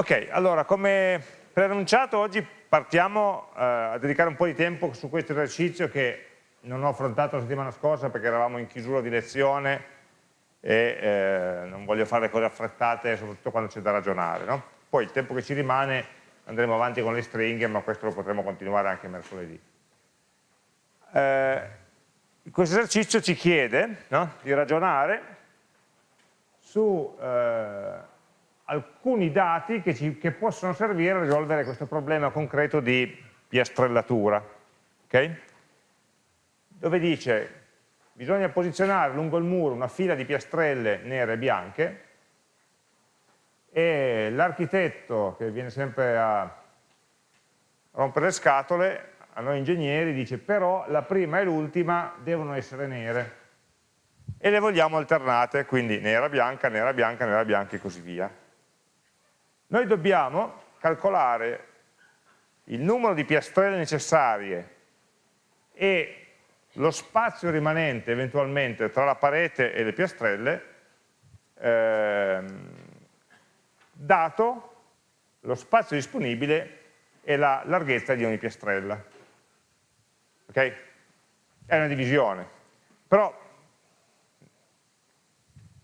Ok, allora come preannunciato oggi partiamo eh, a dedicare un po' di tempo su questo esercizio che non ho affrontato la settimana scorsa perché eravamo in chiusura di lezione e eh, non voglio fare cose affrettate soprattutto quando c'è da ragionare. No? Poi il tempo che ci rimane andremo avanti con le stringhe ma questo lo potremo continuare anche mercoledì. Eh, questo esercizio ci chiede no? di ragionare su eh, alcuni dati che, ci, che, possono servire a risolvere questo problema concreto di piastrellatura, okay? dove dice bisogna posizionare lungo il muro una fila di piastrelle nere e bianche e l'architetto che viene sempre a rompere le scatole a noi ingegneri dice però la prima e l'ultima devono essere nere e le vogliamo alternate, quindi nera, bianca, nera, bianca, nera, bianca e così via. Noi dobbiamo calcolare il numero di piastrelle necessarie e lo spazio rimanente eventualmente tra la parete e le piastrelle ehm, dato lo spazio disponibile e la larghezza di ogni piastrella. Ok? È una divisione. Però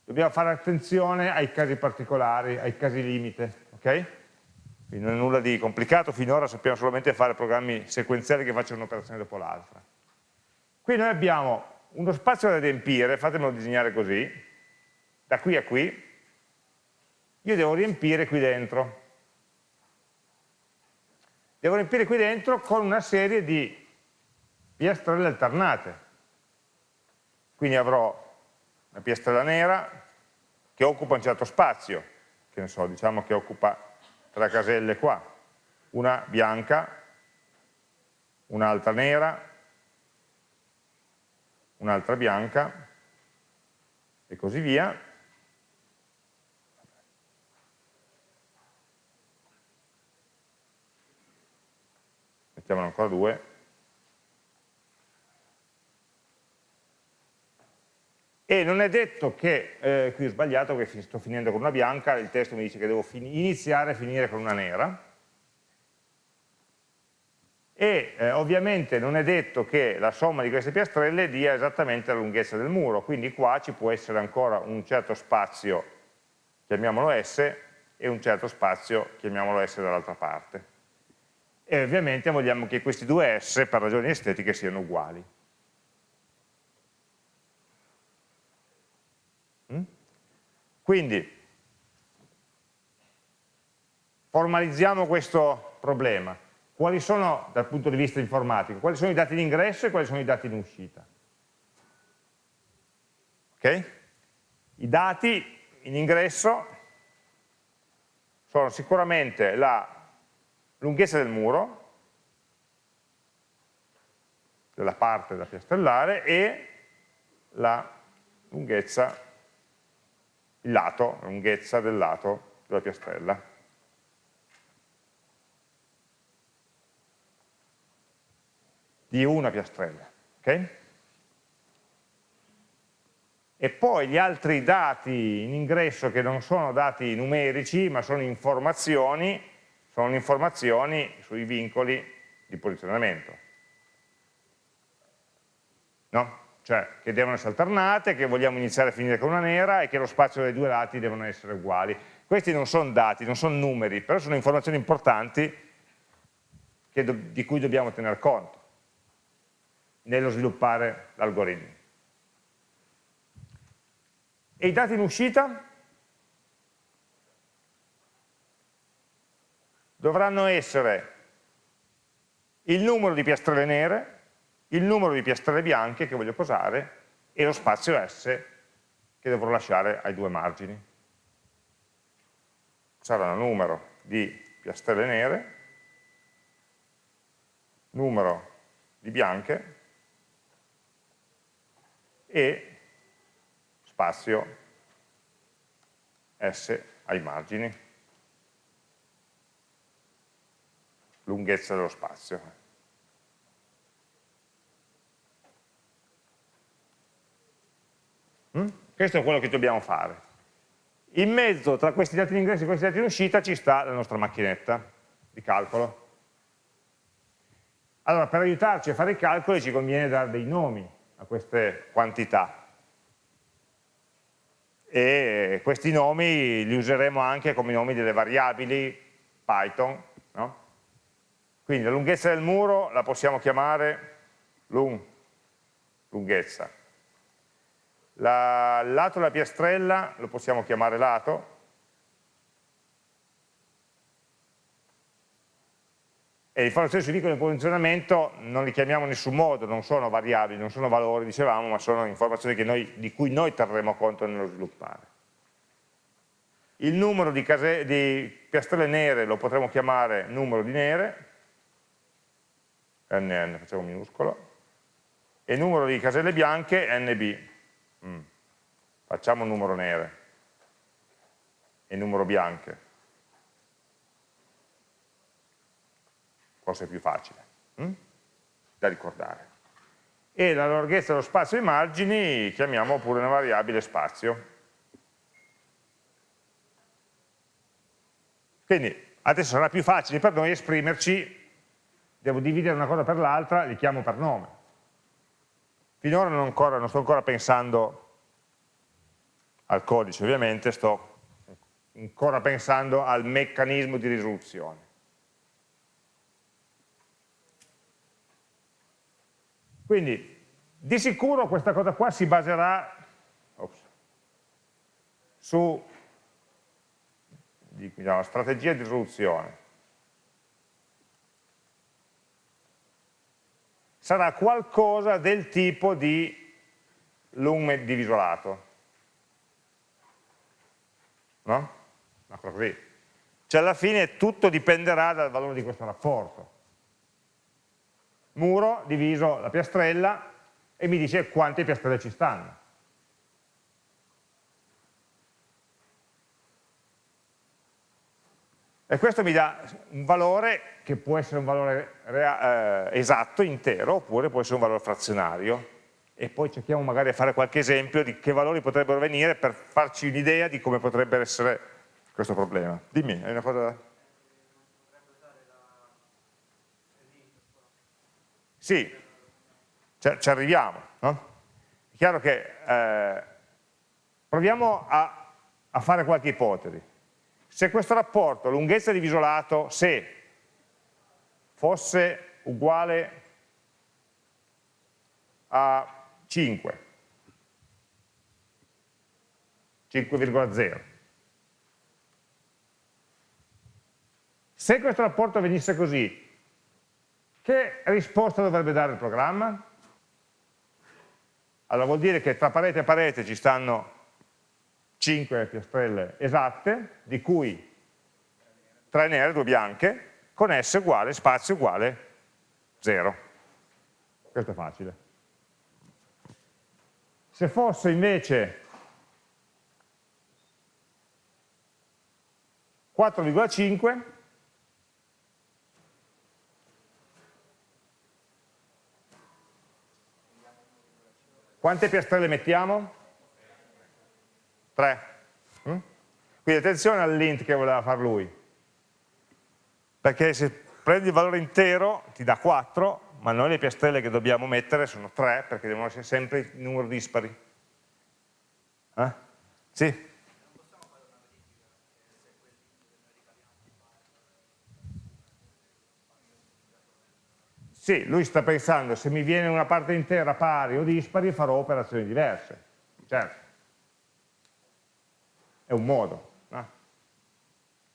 dobbiamo fare attenzione ai casi particolari, ai casi limite ok? Quindi non è nulla di complicato, finora sappiamo solamente fare programmi sequenziali che facciano un'operazione dopo l'altra. Qui noi abbiamo uno spazio da riempire, fatemelo disegnare così, da qui a qui, io devo riempire qui dentro. Devo riempire qui dentro con una serie di piastrelle alternate. Quindi avrò una piastrella nera che occupa un certo spazio, che ne so, diciamo che occupa tre caselle qua, una bianca, un'altra nera, un'altra bianca e così via. Mettiamone ancora due. E non è detto che, eh, qui ho sbagliato perché sto finendo con una bianca, il testo mi dice che devo iniziare e finire con una nera, e eh, ovviamente non è detto che la somma di queste piastrelle dia esattamente la lunghezza del muro, quindi qua ci può essere ancora un certo spazio, chiamiamolo S, e un certo spazio, chiamiamolo S dall'altra parte. E ovviamente vogliamo che questi due S, per ragioni estetiche, siano uguali. Quindi formalizziamo questo problema. Quali sono, dal punto di vista informatico, quali sono i dati in ingresso e quali sono i dati in uscita? I dati in ingresso sono sicuramente la lunghezza del muro, della parte da piastrellare, e la lunghezza il lato, la lunghezza del lato della piastrella. Di una piastrella. ok? E poi gli altri dati in ingresso che non sono dati numerici, ma sono informazioni, sono informazioni sui vincoli di posizionamento. No? Cioè che devono essere alternate, che vogliamo iniziare a finire con una nera e che lo spazio dei due lati devono essere uguali. Questi non sono dati, non sono numeri, però sono informazioni importanti di cui dobbiamo tener conto nello sviluppare l'algoritmo. E i dati in uscita? Dovranno essere il numero di piastrelle nere, il numero di piastrelle bianche che voglio posare e lo spazio S che dovrò lasciare ai due margini. Sarà il numero di piastrelle nere, numero di bianche e spazio S ai margini, lunghezza dello spazio. Questo è quello che dobbiamo fare. In mezzo tra questi dati in ingresso e questi dati in uscita ci sta la nostra macchinetta di calcolo. Allora, per aiutarci a fare i calcoli ci conviene dare dei nomi a queste quantità. E questi nomi li useremo anche come nomi delle variabili Python. No? Quindi la lunghezza del muro la possiamo chiamare lung, lunghezza. La, lato della piastrella lo possiamo chiamare lato, e le informazioni sui vincoli di posizionamento non li chiamiamo in nessun modo, non sono variabili, non sono valori, dicevamo, ma sono informazioni noi, di cui noi terremo conto nello sviluppare. Il numero di, case, di piastrelle nere lo potremo chiamare numero di nere, NN facciamo minuscolo, e il numero di caselle bianche NB. Mm. Facciamo numero nere e numero bianche. forse è più facile hm? da ricordare. E la larghezza dello spazio ai margini chiamiamo pure una variabile spazio. Quindi adesso sarà più facile per noi esprimerci, devo dividere una cosa per l'altra, li chiamo per nome. Finora non, ancora, non sto ancora pensando al codice, ovviamente sto ancora pensando al meccanismo di risoluzione. Quindi di sicuro questa cosa qua si baserà ops, su diciamo, strategia di risoluzione. Sarà qualcosa del tipo di lume diviso lato. No? Una cosa così. Cioè alla fine tutto dipenderà dal valore di questo rapporto muro diviso la piastrella e mi dice quante piastrelle ci stanno. E questo mi dà un valore che può essere un valore eh, esatto, intero, oppure può essere un valore frazionario. E poi cerchiamo magari di fare qualche esempio di che valori potrebbero venire per farci un'idea di come potrebbe essere questo problema. Dimmi, hai una cosa Sì, ci arriviamo. No? È chiaro che eh, proviamo a, a, fare qualche ipotesi. Se questo rapporto lunghezza diviso lato, se fosse uguale a 5, 5,0, se questo rapporto venisse così, che risposta dovrebbe dare il programma? Allora vuol dire che tra parete e parete ci stanno 5 piastrelle esatte, di cui 3 nere, 2 bianche, con S uguale, spazio uguale 0. Questo è facile. Se fosse invece 4,5, Quante piastrelle mettiamo? 3. Mm? Quindi attenzione all'int che voleva fare lui, perché se prendi il valore intero ti dà 4, ma noi le piastrelle che dobbiamo mettere sono 3, perché devono essere sempre il numero dispari. Eh? Sì? Sì, lui sta pensando, se mi viene una parte intera pari o dispari farò operazioni diverse. Certo. È un modo. No?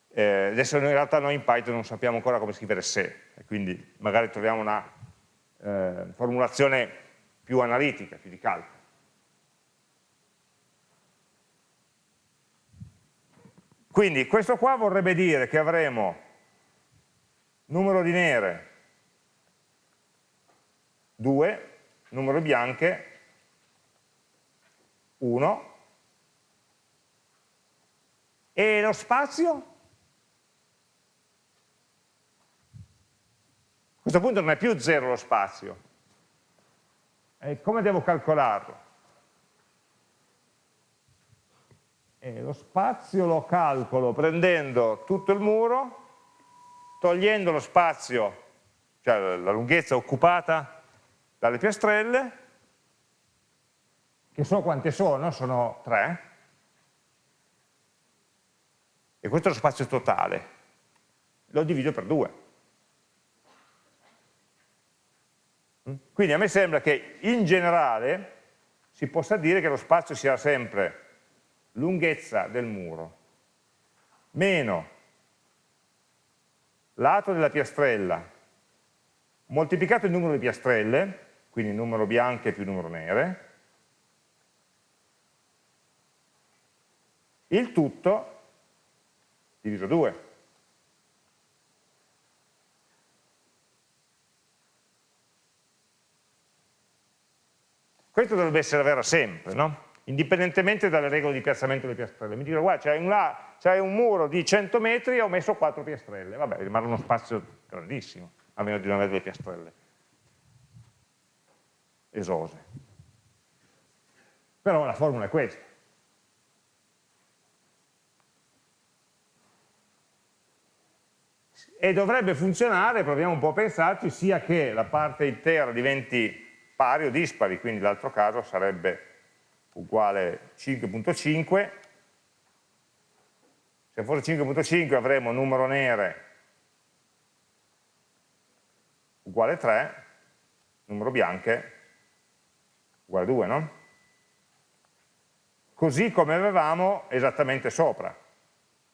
Eh, adesso in realtà noi in Python non sappiamo ancora come scrivere se, quindi magari troviamo una eh, formulazione più analitica, più di calcolo. Quindi questo qua vorrebbe dire che avremo numero di nere 2, numero bianche 1 e lo spazio? A questo punto non è più 0 lo spazio. E come devo calcolarlo? E lo spazio lo calcolo prendendo tutto il muro, togliendo lo spazio, cioè la lunghezza occupata dalle piastrelle, che so quante sono, sono tre, e questo è lo spazio totale, lo divido per due. Quindi a me sembra che in generale si possa dire che lo spazio sia sempre lunghezza del muro. Meno lato della piastrella. Moltiplicato il numero di piastrelle, quindi numero bianche più numero nere, il tutto diviso 2. Questo dovrebbe essere vero sempre, no? indipendentemente dalle regole di piazzamento delle piastrelle. Mi dicono, guarda, c'è un, un, muro di 100 metri e ho messo 4 piastrelle. Vabbè, rimane uno spazio grandissimo, a meno di non avere delle piastrelle esose. Però la formula è questa. E dovrebbe funzionare, proviamo un po' a pensarci, sia che la parte intera diventi pari o dispari, quindi l'altro caso sarebbe uguale 5.5, se fosse 5.5 avremo numero nere uguale 3, numero bianche uguale 2, no? Così come avevamo esattamente sopra.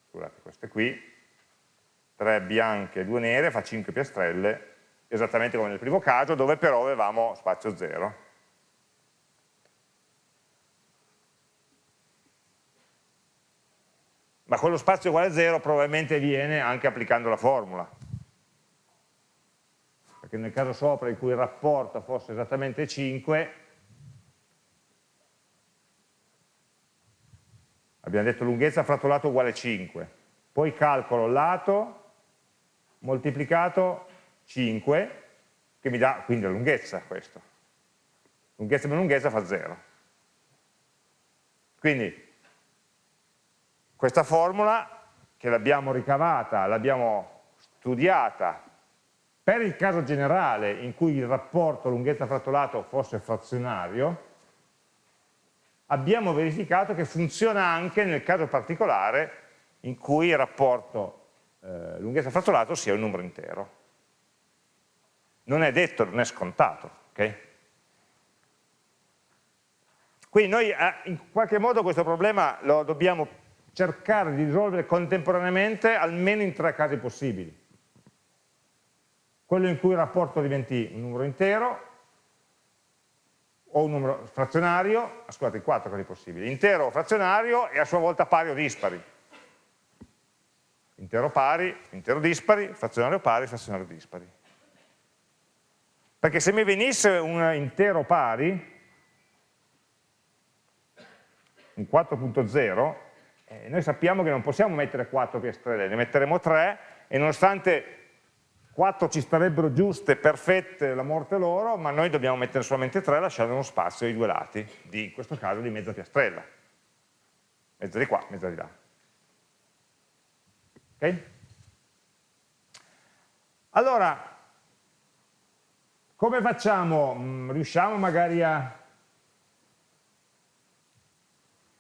Scusate, queste qui, 3 bianche e 2 nere, fa 5 piastrelle, esattamente come nel primo caso, dove però avevamo spazio 0. Ma quello spazio uguale a 0 probabilmente viene anche applicando la formula. Perché nel caso sopra in cui il rapporto fosse esattamente 5, abbiamo detto lunghezza fratto lato uguale 5, poi calcolo lato moltiplicato 5, che mi dà quindi la lunghezza questo. Lunghezza meno lunghezza fa 0. Quindi questa formula che l'abbiamo ricavata, l'abbiamo studiata per il caso generale in cui il rapporto lunghezza frattolato fosse frazionario, abbiamo verificato che funziona anche nel caso particolare in cui il rapporto eh, lunghezza frattolato sia un numero intero non è detto, non è scontato. Okay? Quindi noi eh, in qualche modo questo problema lo dobbiamo cercare di risolvere contemporaneamente almeno in tre casi possibili. Quello in cui il rapporto diventi un numero intero, o un numero frazionario, scusate, quattro casi possibili, intero o frazionario e a sua volta pari o dispari. Intero pari, intero dispari, frazionario pari, frazionario dispari. Perché se mi venisse un intero pari, un 4.0, eh, noi sappiamo che non possiamo mettere 4 piastrelle, ne metteremo 3 e nonostante 4 ci starebbero giuste, perfette, la morte loro, ma noi dobbiamo mettere solamente 3 lasciando uno spazio ai due lati, di, in questo caso di mezza piastrella. Mezza di qua, mezza di là. Ok? Allora, come facciamo? Mm, riusciamo magari a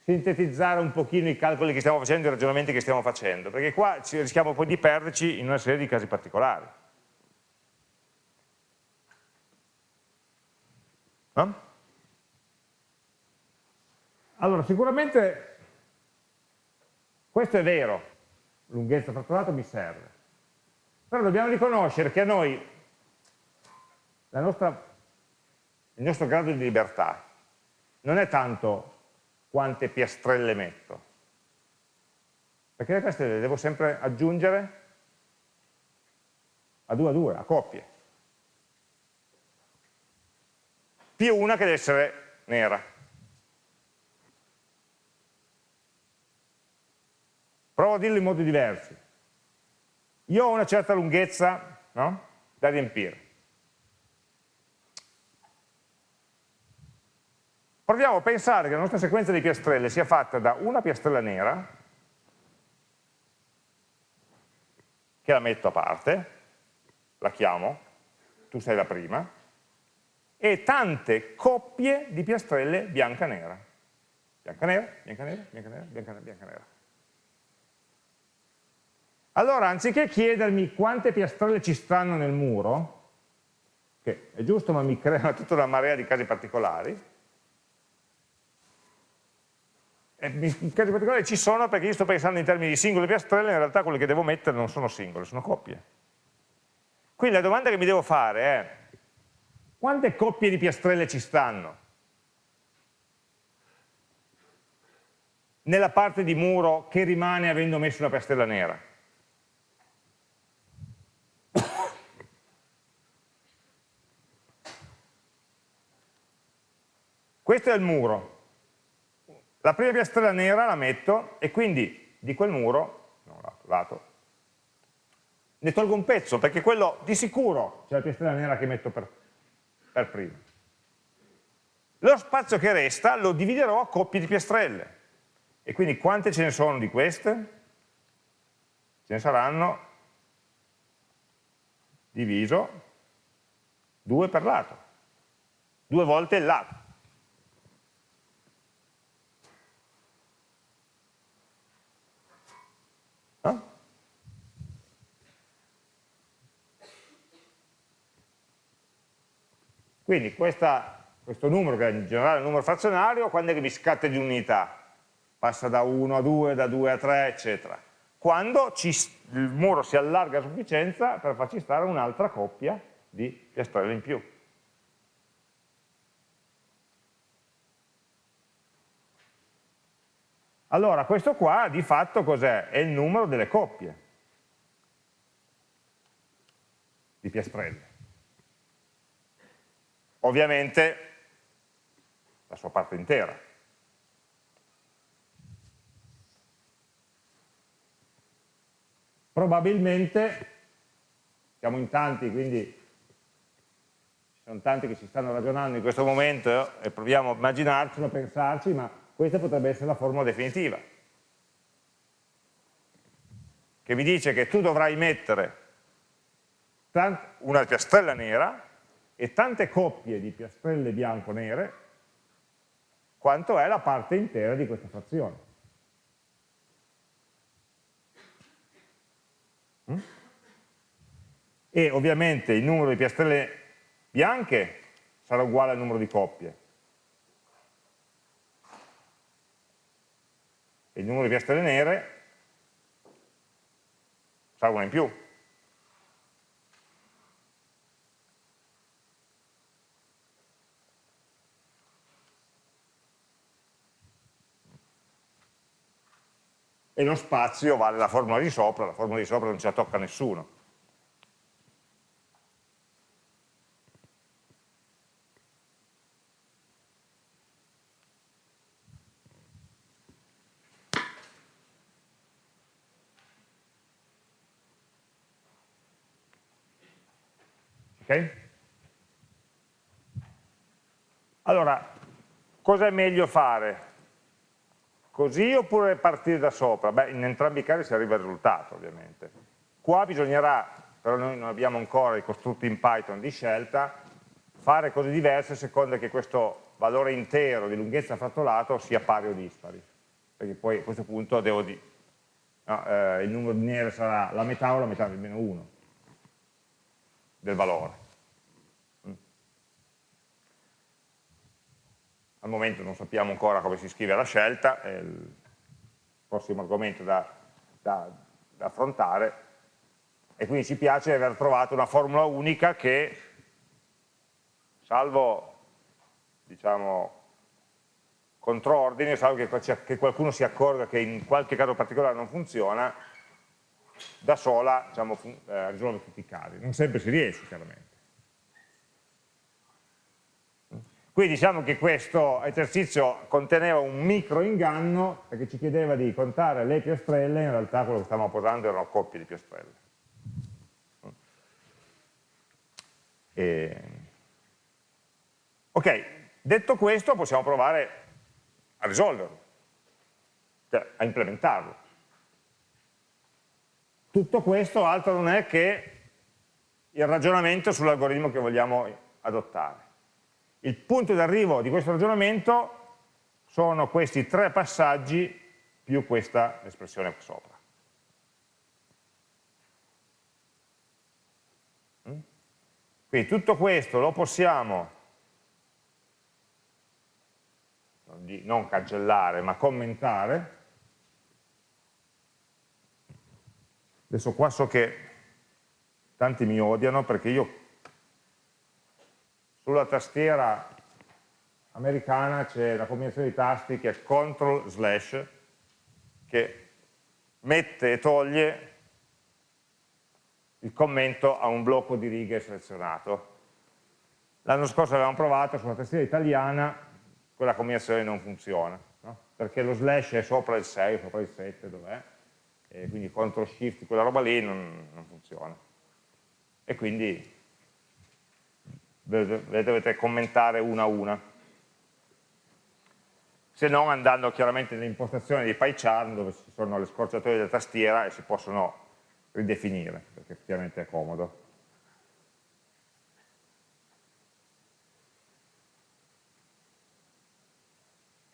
sintetizzare un pochino i calcoli che stiamo facendo, i ragionamenti che stiamo facendo, perché qua rischiamo poi di perderci in una serie di casi particolari. No? Allora, sicuramente questo è vero, lunghezza fratturata mi serve, però dobbiamo riconoscere che a noi nostra, il nostro grado di libertà non è tanto quante piastrelle metto, perché le piastrelle le devo sempre aggiungere a due a due, a coppie. Più una che deve essere nera. Provo a dirlo in modi diversi. Io ho una certa lunghezza no? da riempire. proviamo a pensare che la nostra sequenza di piastrelle sia fatta da una piastrella nera, che la metto a parte, la chiamo, tu sei la prima, e tante coppie di piastrelle bianca-nera. Bianca-nera, bianca-nera, bianca-nera, bianca-nera, bianca-nera. Allora, anziché chiedermi quante piastrelle ci stanno nel muro, che è giusto ma mi crea tutta una marea di casi particolari, e in casi particolari ci sono perché io sto pensando in termini di singole piastrelle, in realtà quelle che devo mettere non sono singole, sono coppie. Quindi la domanda che mi devo fare è quante coppie di piastrelle ci stanno? Nella parte di muro che rimane avendo messo una piastrella nera. Questo è il muro. La prima piastrella nera la metto e quindi di quel muro, no, lato, ne tolgo un pezzo perché quello di sicuro c'è la piastrella nera che metto per, per prima. Lo spazio che resta lo dividerò a coppie di piastrelle. E quindi quante ce ne sono di queste? Ce ne saranno diviso due per lato, due volte il lato. Quindi questa, questo numero, che in generale è un numero frazionario, quando è che mi scatta di unità? Passa da 1 a 2, da 2 a 3, eccetera. Quando ci, il muro si allarga a sufficienza per farci stare un'altra coppia di piastrelle in più. Allora, questo qua di fatto cos'è? È il numero delle coppie di piastrelle ovviamente la sua parte intera. Probabilmente, siamo in tanti, quindi ci sono tanti che si stanno ragionando in questo momento e proviamo a immaginarcelo, a pensarci, ma questa potrebbe essere la formula definitiva, che vi dice che tu dovrai mettere una piastrella nera e tante coppie di piastrelle bianco-nere quanto è la parte intera di questa frazione. Mm? E ovviamente il numero di piastrelle bianche sarà uguale al numero di coppie. E il numero di piastrelle nere sarà una in più. E lo spazio vale la formula di sopra, la formula di sopra non ce la tocca nessuno. Ok? Allora, cosa è meglio fare? Così oppure partire da sopra? Beh, in entrambi i casi si arriva al risultato, ovviamente. Qua bisognerà, però noi non abbiamo ancora i costrutti in Python di scelta, fare cose diverse a seconda che questo valore intero di lunghezza frattolato sia pari o dispari. Perché poi a questo punto devo dire, no, eh, il numero di nere sarà la metà o la metà del meno 1 del valore. Al momento non sappiamo ancora come si scrive la scelta, è il prossimo argomento da, da, da affrontare, e quindi ci piace aver trovato una formula unica che, salvo diciamo, controordine, salvo che, che, qualcuno si accorga che in qualche caso particolare non funziona, da sola diciamo, eh, risolve tutti i casi. Non sempre si riesce, chiaramente. Quindi diciamo che questo esercizio conteneva un micro inganno perché ci chiedeva di contare le piastrelle, in realtà quello che stavamo posando erano coppie di piastrelle. E... Ok, Detto questo possiamo provare a risolverlo, cioè a implementarlo. Tutto questo altro non è che il ragionamento sull'algoritmo che vogliamo adottare. Il punto d'arrivo di questo ragionamento sono questi tre passaggi più questa espressione qua sopra. Mm? Quindi tutto questo lo possiamo non cancellare ma commentare. Adesso qua so che tanti mi odiano perché io sulla tastiera americana c'è la combinazione di tasti che è CTRL slash che mette e toglie il commento a un blocco di righe selezionato. L'anno scorso avevamo provato sulla tastiera italiana, quella combinazione non funziona, no? perché lo slash è sopra il 6, sopra il 7, dov'è? Quindi CTRL SHIFT, quella roba lì non, non funziona. E quindi le dovete commentare una a una se non andando chiaramente nelle impostazioni di PyCharm dove ci sono le scorciatoie della tastiera e si possono ridefinire, perché effettivamente è comodo.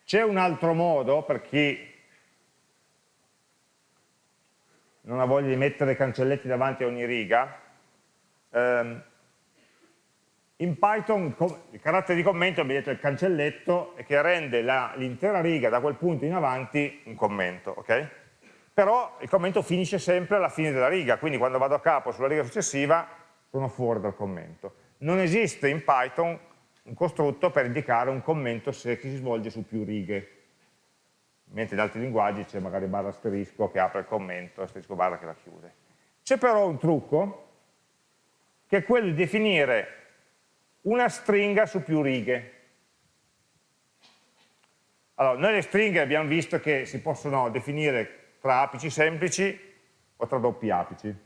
C'è un altro modo per chi non ha voglia di mettere cancelletti davanti a ogni riga, ehm, in Python il carattere di commento, detto il cancelletto, che rende l'intera riga da quel punto in avanti un commento, ok? Però il commento finisce sempre alla fine della riga, quindi quando vado a capo sulla riga successiva sono fuori dal commento. Non esiste in Python un costrutto per indicare un commento se si svolge su più righe, mentre in altri linguaggi c'è magari barra asterisco che apre il commento, asterisco barra che la chiude. C'è però un trucco, che è quello di definire una stringa su più righe. Allora, noi le stringhe abbiamo visto che si possono definire tra apici semplici o tra doppi apici.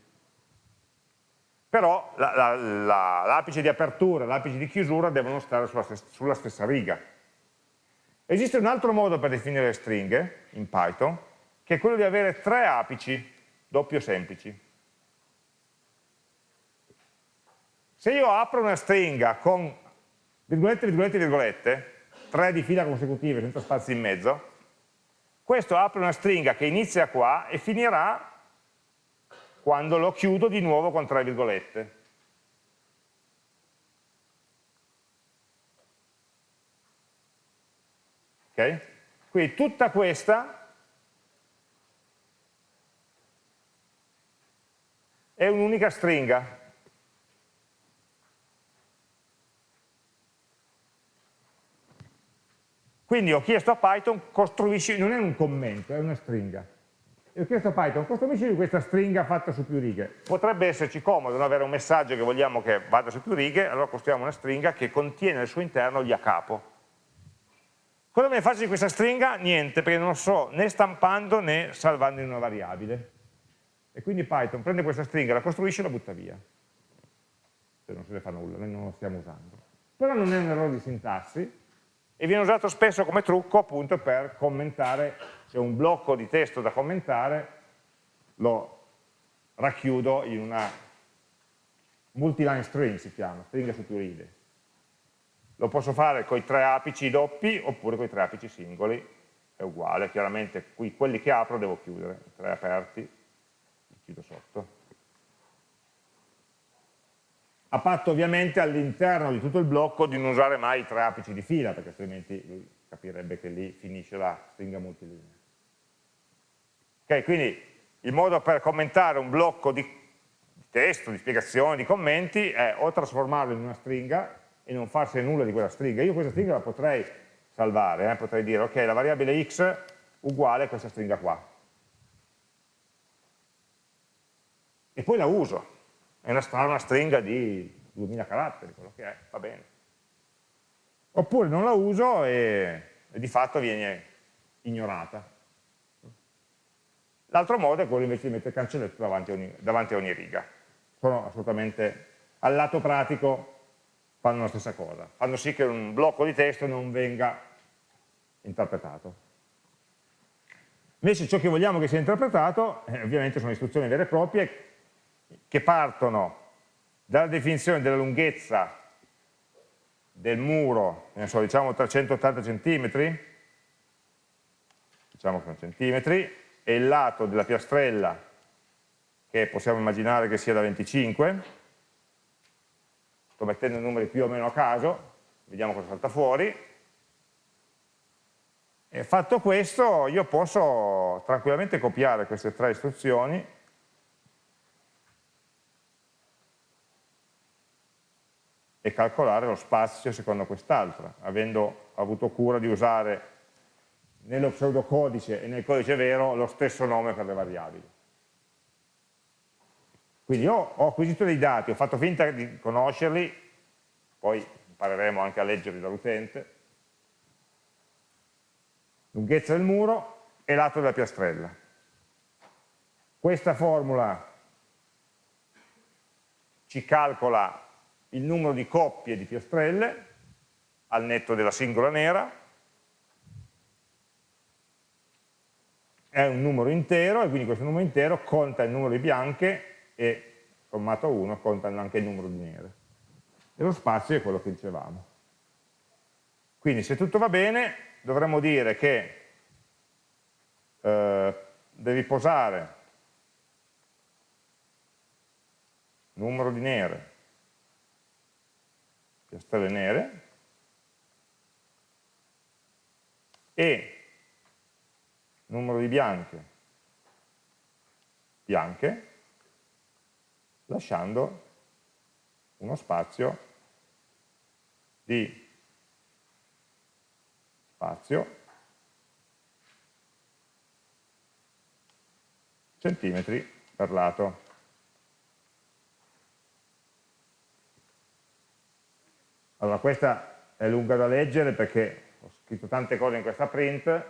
Però l'apice la, la, di apertura e l'apice di chiusura devono stare sulla, sulla stessa riga. Esiste un altro modo per definire le stringhe in Python, che è quello di avere tre apici doppio semplici. Se io apro una stringa con virgolette, virgolette, virgolette, tre di fila consecutive senza spazi in mezzo, questo apre una stringa che inizia qua e finirà quando lo chiudo di nuovo con tre virgolette. Ok? Quindi tutta questa è un'unica stringa, Quindi ho chiesto a Python, costruisci, non è un commento, è una stringa. E ho chiesto a Python, costruisci questa stringa fatta su più righe. Potrebbe esserci comodo non avere un messaggio che vogliamo che vada su più righe, allora costruiamo una stringa che contiene al suo interno gli a capo. Cosa me ne faccio di questa stringa? Niente, perché non so né stampando né salvando in una variabile. E quindi Python prende questa stringa, la costruisce e la butta via. Se non se ne fa nulla, noi non lo stiamo usando. Però non è un errore di sintassi, e viene usato spesso come trucco appunto per commentare, ho un blocco di testo da commentare, lo racchiudo in una multiline string si chiama, stringa su più righe. Lo posso fare con i tre apici doppi oppure con i tre apici singoli, è uguale, chiaramente qui quelli che apro devo chiudere, i tre aperti, li chiudo sotto a patto ovviamente all'interno di tutto il blocco di non usare mai i tre apici di fila, perché altrimenti lui capirebbe che lì finisce la stringa multilinea. Ok, quindi il modo per commentare un blocco di testo, di spiegazioni, di commenti è o trasformarlo in una stringa e non farsi nulla di quella stringa. Io questa stringa la potrei salvare, eh? potrei dire ok, la variabile x uguale a questa stringa qua. E poi la uso, è una, una stringa di 2000 caratteri, quello che è, va bene. Oppure non la uso e, e di fatto viene ignorata. L'altro modo è quello invece di mettere cancelletto davanti a ogni, davanti a ogni riga. Sono assolutamente, al lato pratico, fanno la stessa cosa, fanno sì che un blocco di testo non venga interpretato. Invece ciò che vogliamo che sia interpretato, eh, ovviamente sono istruzioni vere e proprie, che partono dalla definizione della lunghezza del muro, so, diciamo 380 cm, diciamo che sono centimetri, e il lato della piastrella, che possiamo immaginare che sia da 25, sto mettendo numeri più o meno a caso, vediamo cosa salta fuori, e fatto questo io posso tranquillamente copiare queste tre istruzioni calcolare lo spazio secondo quest'altra, avendo avuto cura di usare nello pseudocodice e nel codice vero lo stesso nome per le variabili. Quindi io ho acquisito dei dati, ho fatto finta di conoscerli, poi impareremo anche a leggerli dall'utente, lunghezza del muro e lato della piastrella. Questa formula ci calcola il numero di coppie di piastrelle al netto della singola nera, è un numero intero e quindi questo numero intero conta il numero di bianche e sommato a 1 conta anche il numero di nere. E lo spazio è quello che dicevamo. Quindi se tutto va bene dovremmo dire che eh, devi posare numero di nere, piastrelle nere, e numero di bianche, bianche, lasciando uno spazio di spazio centimetri per lato. Allora questa è lunga da leggere perché ho scritto tante cose in questa print,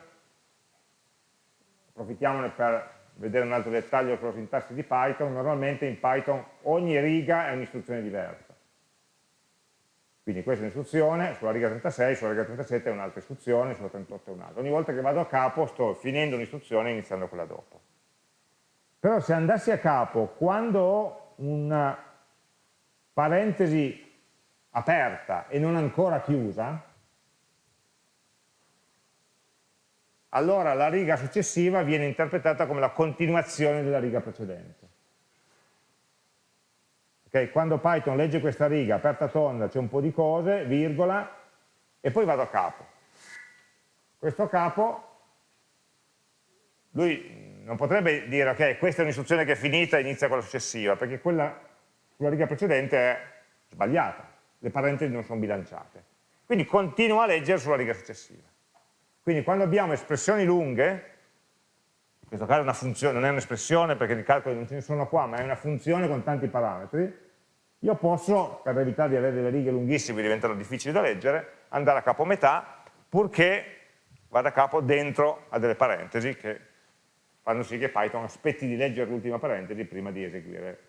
approfittiamone per vedere un altro dettaglio sulla sintassi di Python, normalmente in Python ogni riga è un'istruzione diversa. Quindi questa è un'istruzione, sulla riga 36, sulla riga 37 è un'altra istruzione, sulla 38 è un'altra. Ogni volta che vado a capo sto finendo un'istruzione e iniziando quella dopo. Però se andassi a capo, quando ho una parentesi aperta e non ancora chiusa, allora la riga successiva viene interpretata come la continuazione della riga precedente. Okay? Quando Python legge questa riga, aperta tonda, c'è un po' di cose, virgola, e poi vado a capo. Questo capo, lui non potrebbe dire ok, questa è un'istruzione che è finita e inizia quella successiva, perché quella sulla riga precedente è sbagliata, le parentesi non sono bilanciate. Quindi continua a leggere sulla riga successiva. Quindi quando abbiamo espressioni lunghe, in questo caso una funzione, non è un'espressione perché i calcoli non ce ne sono qua, ma è una funzione con tanti parametri, io posso, per evitare di avere delle righe lunghissime che diventano difficili da leggere, andare a capo metà, purché vada a capo dentro a delle parentesi che fanno sì che Python aspetti di leggere l'ultima parentesi prima di eseguire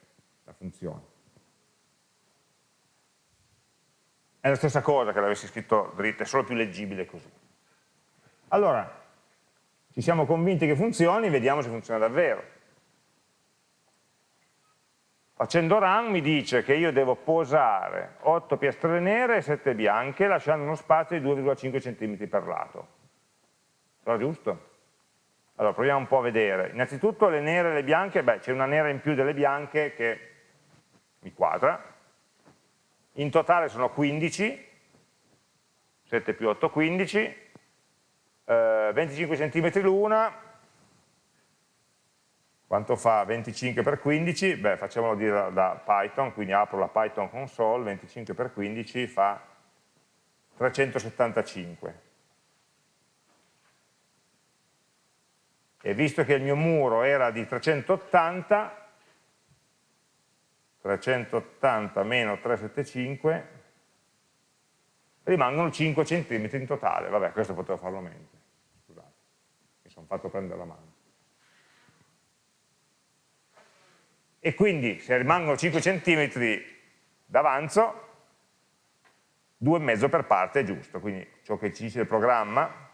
la funzione. È la stessa cosa che l'avessi scritto dritto, è solo più leggibile così. Allora, ci siamo convinti che funzioni, vediamo se funziona davvero. Facendo run mi dice che io devo posare 8 piastrelle nere e 7 bianche lasciando uno spazio di 2,5 cm per lato. Sarà giusto? Allora, proviamo un po' a vedere. Innanzitutto le nere e le bianche, beh, c'è una nera in più delle bianche che mi quadra. In totale sono 15, 7 più 8, 15, eh, 25 cm l'una, quanto fa 25 per 15? Beh, facciamolo dire da, Python, quindi apro la Python console, 25 per 15 fa 375. e visto che il mio muro era di 380, 380 meno 375, rimangono 5 cm in totale, vabbè questo potevo farlo meglio, scusate, mi sono fatto prendere la mano. E quindi se rimangono 5 cm d'avanzo, 2,5 per parte è giusto, quindi ciò che ci dice il programma,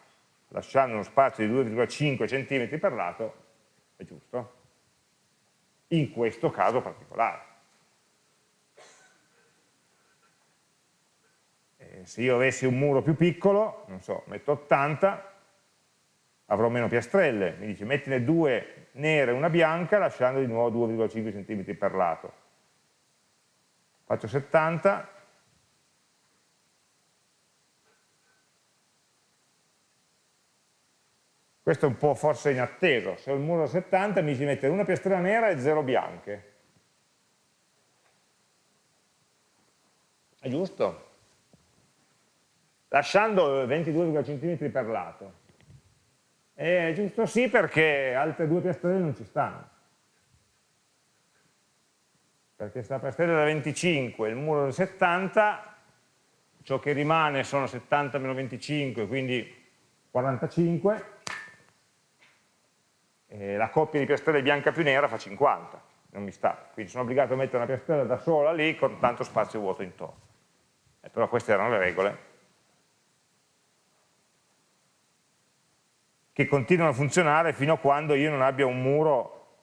lasciando uno spazio di 2,5 cm per lato, è giusto, in questo caso particolare. Se io avessi un muro più piccolo, non so, metto 80, avrò meno piastrelle, mi dice mettine due nere e una bianca lasciando di nuovo 2,5 cm per lato. Faccio 70, Questo è un po' forse inatteso, se ho il muro 70 mi ci mette una piastrella nera e zero bianche. È giusto? Lasciando 22,5 cm per lato. È giusto sì perché altre due piastrelle non ci stanno. Perché sta piastrella da 25 il muro da 70, ciò che rimane sono 70 meno 25, quindi 45, eh, la coppia di piastrelle bianca più nera fa 50, non mi sta, quindi sono obbligato a mettere una piastrella da sola lì con tanto spazio vuoto intorno. Eh, però queste erano le regole che continuano a funzionare fino a quando io non abbia un muro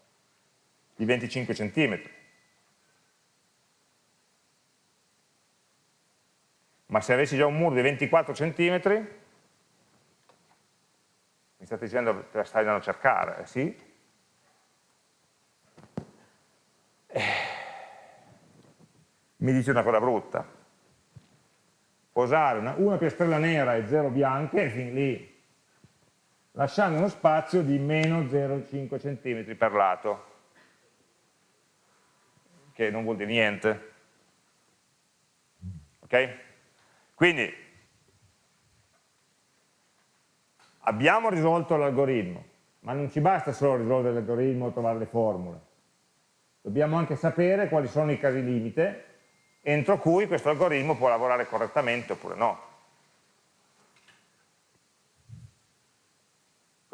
di 25 cm. Ma se avessi già un muro di 24 cm, mi state dicendo che la stai andando a cercare, eh, sì? Eh, mi dice una cosa brutta. Posare una, una piastrella nera e zero bianche, fin lì, lasciando uno spazio di meno 0,5 cm per lato, che non vuol dire niente. Ok? Quindi abbiamo risolto l'algoritmo, ma non ci basta solo risolvere l'algoritmo o trovare le formule. Dobbiamo anche sapere quali sono i casi limite entro cui questo algoritmo può lavorare correttamente oppure no.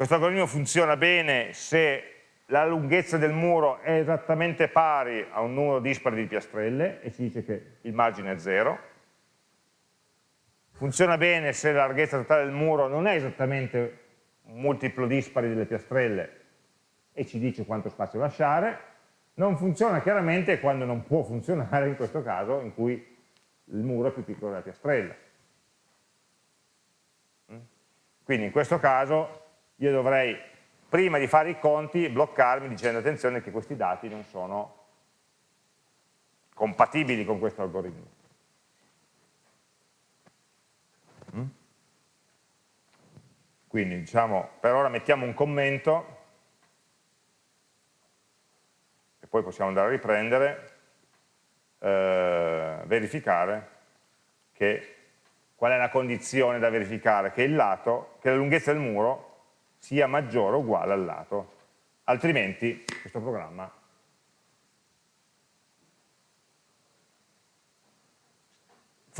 Questo algoritmo funziona bene se la lunghezza del muro è esattamente pari a un numero dispari di piastrelle e ci dice che il margine è zero, funziona bene se la larghezza totale del muro non è esattamente un multiplo dispari delle piastrelle e ci dice quanto spazio lasciare, non funziona chiaramente quando non può funzionare in questo caso in cui il muro è più piccolo della piastrella. Mm? Quindi in questo caso io dovrei, prima di fare i conti, bloccarmi dicendo attenzione che questi dati non sono compatibili con questo algoritmo. Mm? Quindi diciamo, per ora mettiamo un commento e poi possiamo andare a riprendere, eh, verificare che, qual è la condizione da verificare, che il lato, che la lunghezza del muro sia maggiore o uguale al lato, altrimenti questo programma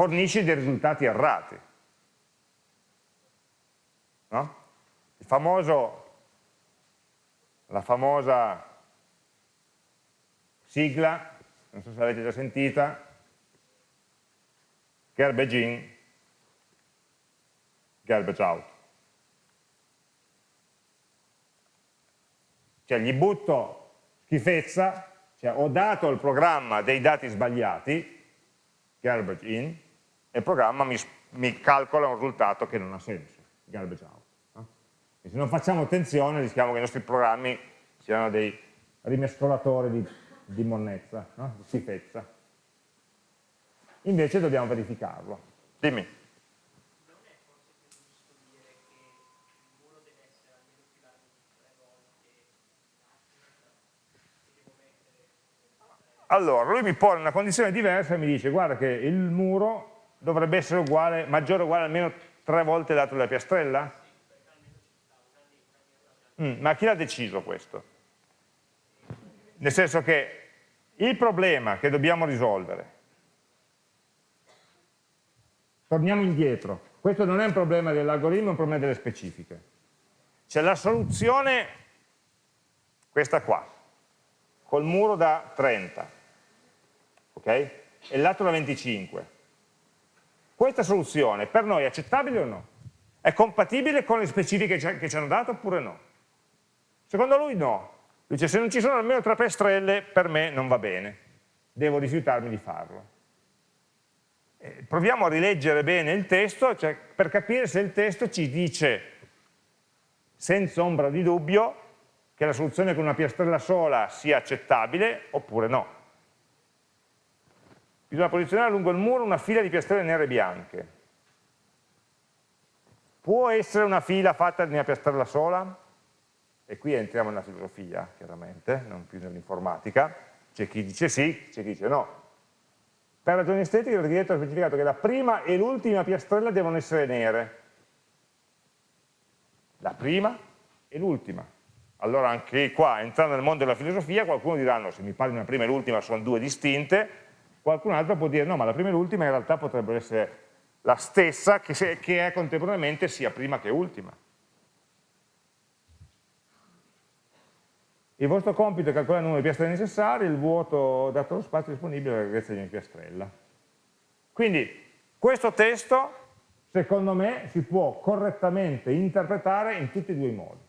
fornisce dei risultati errati. No? Il famoso, la famosa sigla, non so se l'avete già sentita, garbage in, garbage out. Cioè gli butto schifezza, cioè ho dato al programma dei dati sbagliati, garbage in, e il programma mi, mi calcola un risultato che non ha senso, garbage out. E se non facciamo attenzione rischiamo che i nostri programmi siano dei rimescolatori di, di monnezza, no? di schifezza. Invece dobbiamo verificarlo. Dimmi. Allora, lui mi pone una condizione diversa e mi dice guarda che il muro dovrebbe essere uguale, maggiore o uguale almeno tre volte dato della piastrella? Mm, ma chi l'ha deciso questo? Nel senso che il problema che dobbiamo risolvere, torniamo indietro, questo non è un problema dell'algoritmo, è un problema delle specifiche. C'è la soluzione, questa qua, col muro da 30, ok? E lato da 25. questa soluzione per noi è accettabile o no? È compatibile con le specifiche che ci hanno dato oppure no? Secondo lui no. Dice se non ci sono almeno tre piastrelle per me non va bene, devo rifiutarmi di farlo. Proviamo a rileggere bene il testo cioè, per capire se il testo ci dice senza ombra di dubbio che la soluzione con una piastrella sola sia accettabile oppure no. Bisogna posizionare lungo il muro una fila di piastrelle nere e bianche. Può essere una fila fatta di una piastrella sola? e qui entriamo nella filosofia, chiaramente, non più nell'informatica, c'è chi dice sì, c'è chi dice no. Per ragioni estetiche l'architetto ha specificato che la prima e l'ultima piastrella devono essere nere. La prima e l'ultima. Allora anche qua, entrando nel mondo della filosofia, qualcuno dirà no, se mi parli una prima e l'ultima sono due distinte, qualcun altro può dire no, ma la prima e l'ultima in realtà potrebbero essere la stessa che, è contemporaneamente sia prima che ultima. Il vostro compito è calcolare il numero di piastrelle necessarie, il vuoto dato lo spazio disponibile alla grandezza di ogni piastrella. Quindi questo testo, secondo me, si può correttamente interpretare in tutti e due i modi.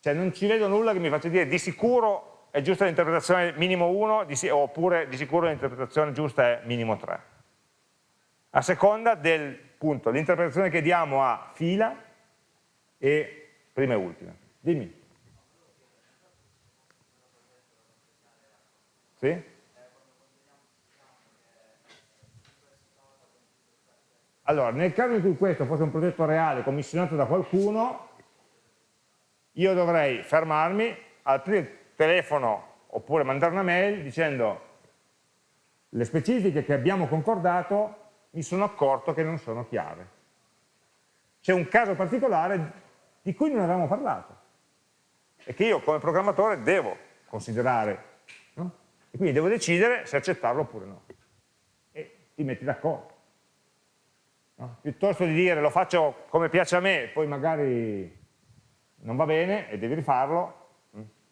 Cioè non ci vedo nulla che mi faccia dire di sicuro è giusta l'interpretazione minimo 1 oppure di sicuro l'interpretazione giusta è minimo 3. A seconda del punto, l'interpretazione che diamo a fila e prima e ultima. Dimmi. Sì? Allora, nel caso in cui questo fosse un progetto reale commissionato da qualcuno, io dovrei fermarmi, aprire telefono oppure mandare una mail dicendo le specifiche che abbiamo concordato mi sono accorto che non sono chiare. C'è un caso particolare di cui non avevamo parlato e che io come programmatore devo considerare e quindi devo decidere se accettarlo oppure no. E ti metti d'accordo. No? Piuttosto di dire lo faccio come piace a me, poi magari non va bene e devi rifarlo,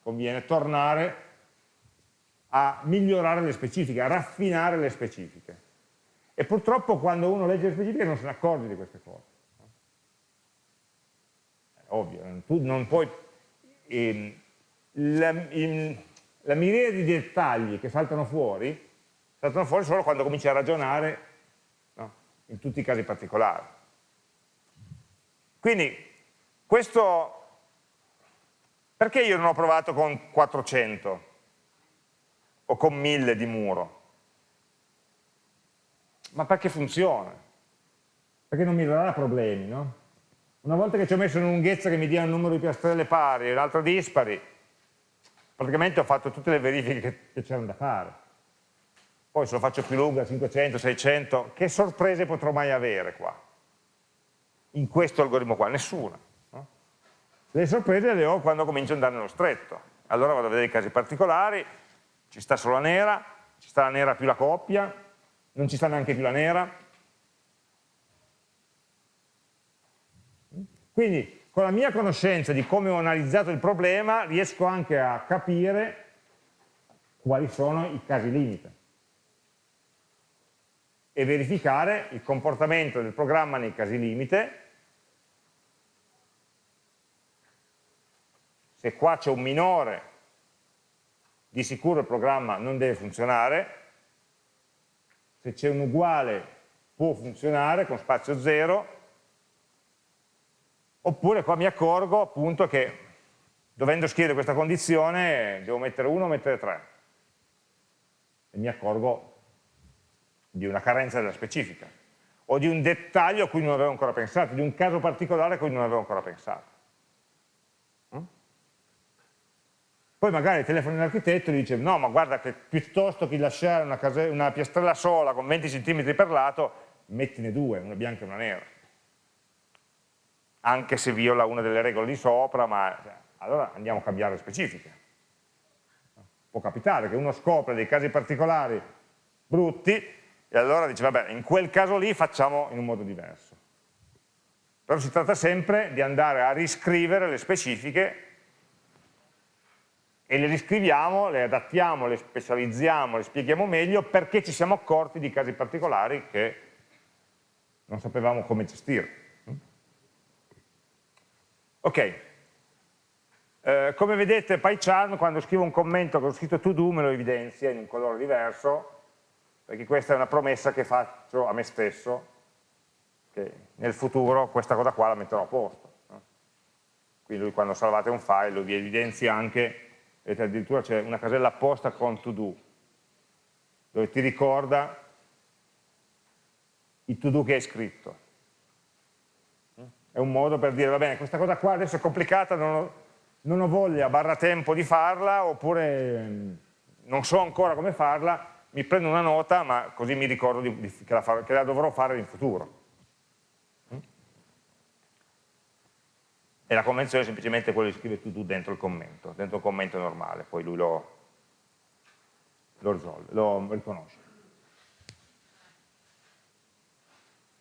conviene tornare a migliorare le specifiche, a raffinare le specifiche. E purtroppo quando uno legge le specifiche non se ne accorge di queste cose. È ovvio, tu non puoi... Ehm, la, in, la miriade di dettagli che saltano fuori, saltano fuori solo quando cominci a ragionare no? in tutti i casi particolari. Quindi, questo, perché io non ho provato con 400 o con 1000 di muro? Ma perché funziona? Perché non mi darà problemi, no? Una volta che ci ho messo una lunghezza che mi dia un numero di piastrelle pari e l'altro dispari, praticamente ho fatto tutte le verifiche che c'erano da fare. Poi se lo faccio più lunga, 500, 600, che sorprese potrò mai avere qua? In questo algoritmo qua? Nessuna. Le sorprese le ho quando comincio ad andare nello stretto. Allora vado a vedere i casi particolari, ci sta solo la nera, ci sta la nera più la coppia, non ci sta neanche più la nera. Quindi con la mia conoscenza di come ho analizzato il problema riesco anche a capire quali sono i casi limite e verificare il comportamento del programma nei casi limite se qua c'è un minore di sicuro il programma non deve funzionare. Se c'è un uguale può funzionare con spazio zero. Oppure qua mi accorgo appunto che dovendo scrivere questa condizione devo mettere 1 o mettere 3 e mi accorgo di una carenza della specifica o di un dettaglio a cui non avevo ancora pensato, di un caso particolare a cui non avevo ancora pensato. Mm? Poi magari telefono all'architetto e gli dice no ma guarda che piuttosto che lasciare una, una piastrella sola con 20 cm per lato mettine due, una bianca e una nera anche se viola una delle regole di sopra, ma cioè, allora andiamo a cambiare le specifiche. Può capitare che uno scopre dei casi particolari brutti e allora dice, vabbè, in quel caso lì facciamo in un modo diverso. Però si tratta sempre di andare a riscrivere le specifiche e le riscriviamo, le adattiamo, le specializziamo, le spieghiamo meglio perché ci siamo accorti di casi particolari che non sapevamo come gestire. Ok, eh, come vedete PyCharm quando scrivo un commento che ho scritto to do me lo evidenzia in un colore diverso, perché questa è una promessa che faccio a me stesso, che nel futuro questa cosa qua la metterò a posto. Quindi lui quando salvate un file lo vi evidenzia anche vedete addirittura c'è una casella apposta con to do, dove ti ricorda i to do che hai scritto. È un modo per dire, va bene, questa cosa qua adesso è complicata, non ho, non ho voglia, barra tempo di farla, oppure mm, non so ancora come farla, mi prendo una nota, ma così mi ricordo di, di, che, la, che la dovrò fare in futuro. E la convenzione è semplicemente quello di scrivere to do dentro il commento, dentro il commento normale, poi lui lo, lo risolve, lo riconosce.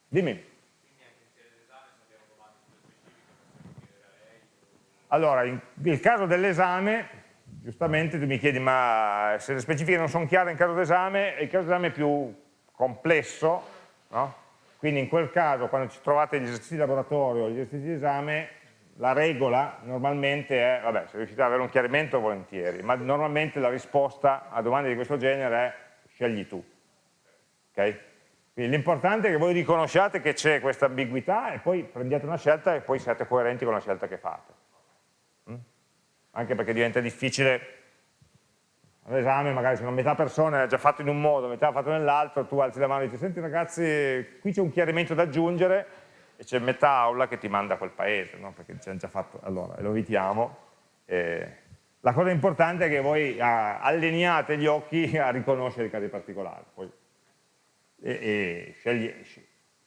Dimmi. Allora, in, nel caso dell'esame, giustamente tu mi chiedi, ma se le specifiche non sono chiare in caso d'esame, il caso d'esame è più complesso, no? Quindi in quel caso, quando ci trovate gli esercizi di laboratorio, gli esercizi di esame, la regola normalmente è, vabbè, se riuscite ad avere un chiarimento volentieri, ma normalmente la risposta a domande di questo genere è scegli tu. Okay? Quindi l'importante è che voi riconosciate che c'è questa ambiguità e poi prendiate una scelta e poi siate coerenti con la scelta che fate. Mm? Anche perché diventa difficile all'esame, magari se una metà persona ha già fatto in un modo, metà ha fatto nell'altro, tu alzi la mano e dici, senti ragazzi, qui c'è un chiarimento da aggiungere, e c'è metà aula che ti manda a quel paese, no? perché ci hanno già fatto, allora lo evitiamo. Eh, la cosa importante è che voi ah, alleniate gli occhi a riconoscere i casi particolari. Poi, e, e scegli,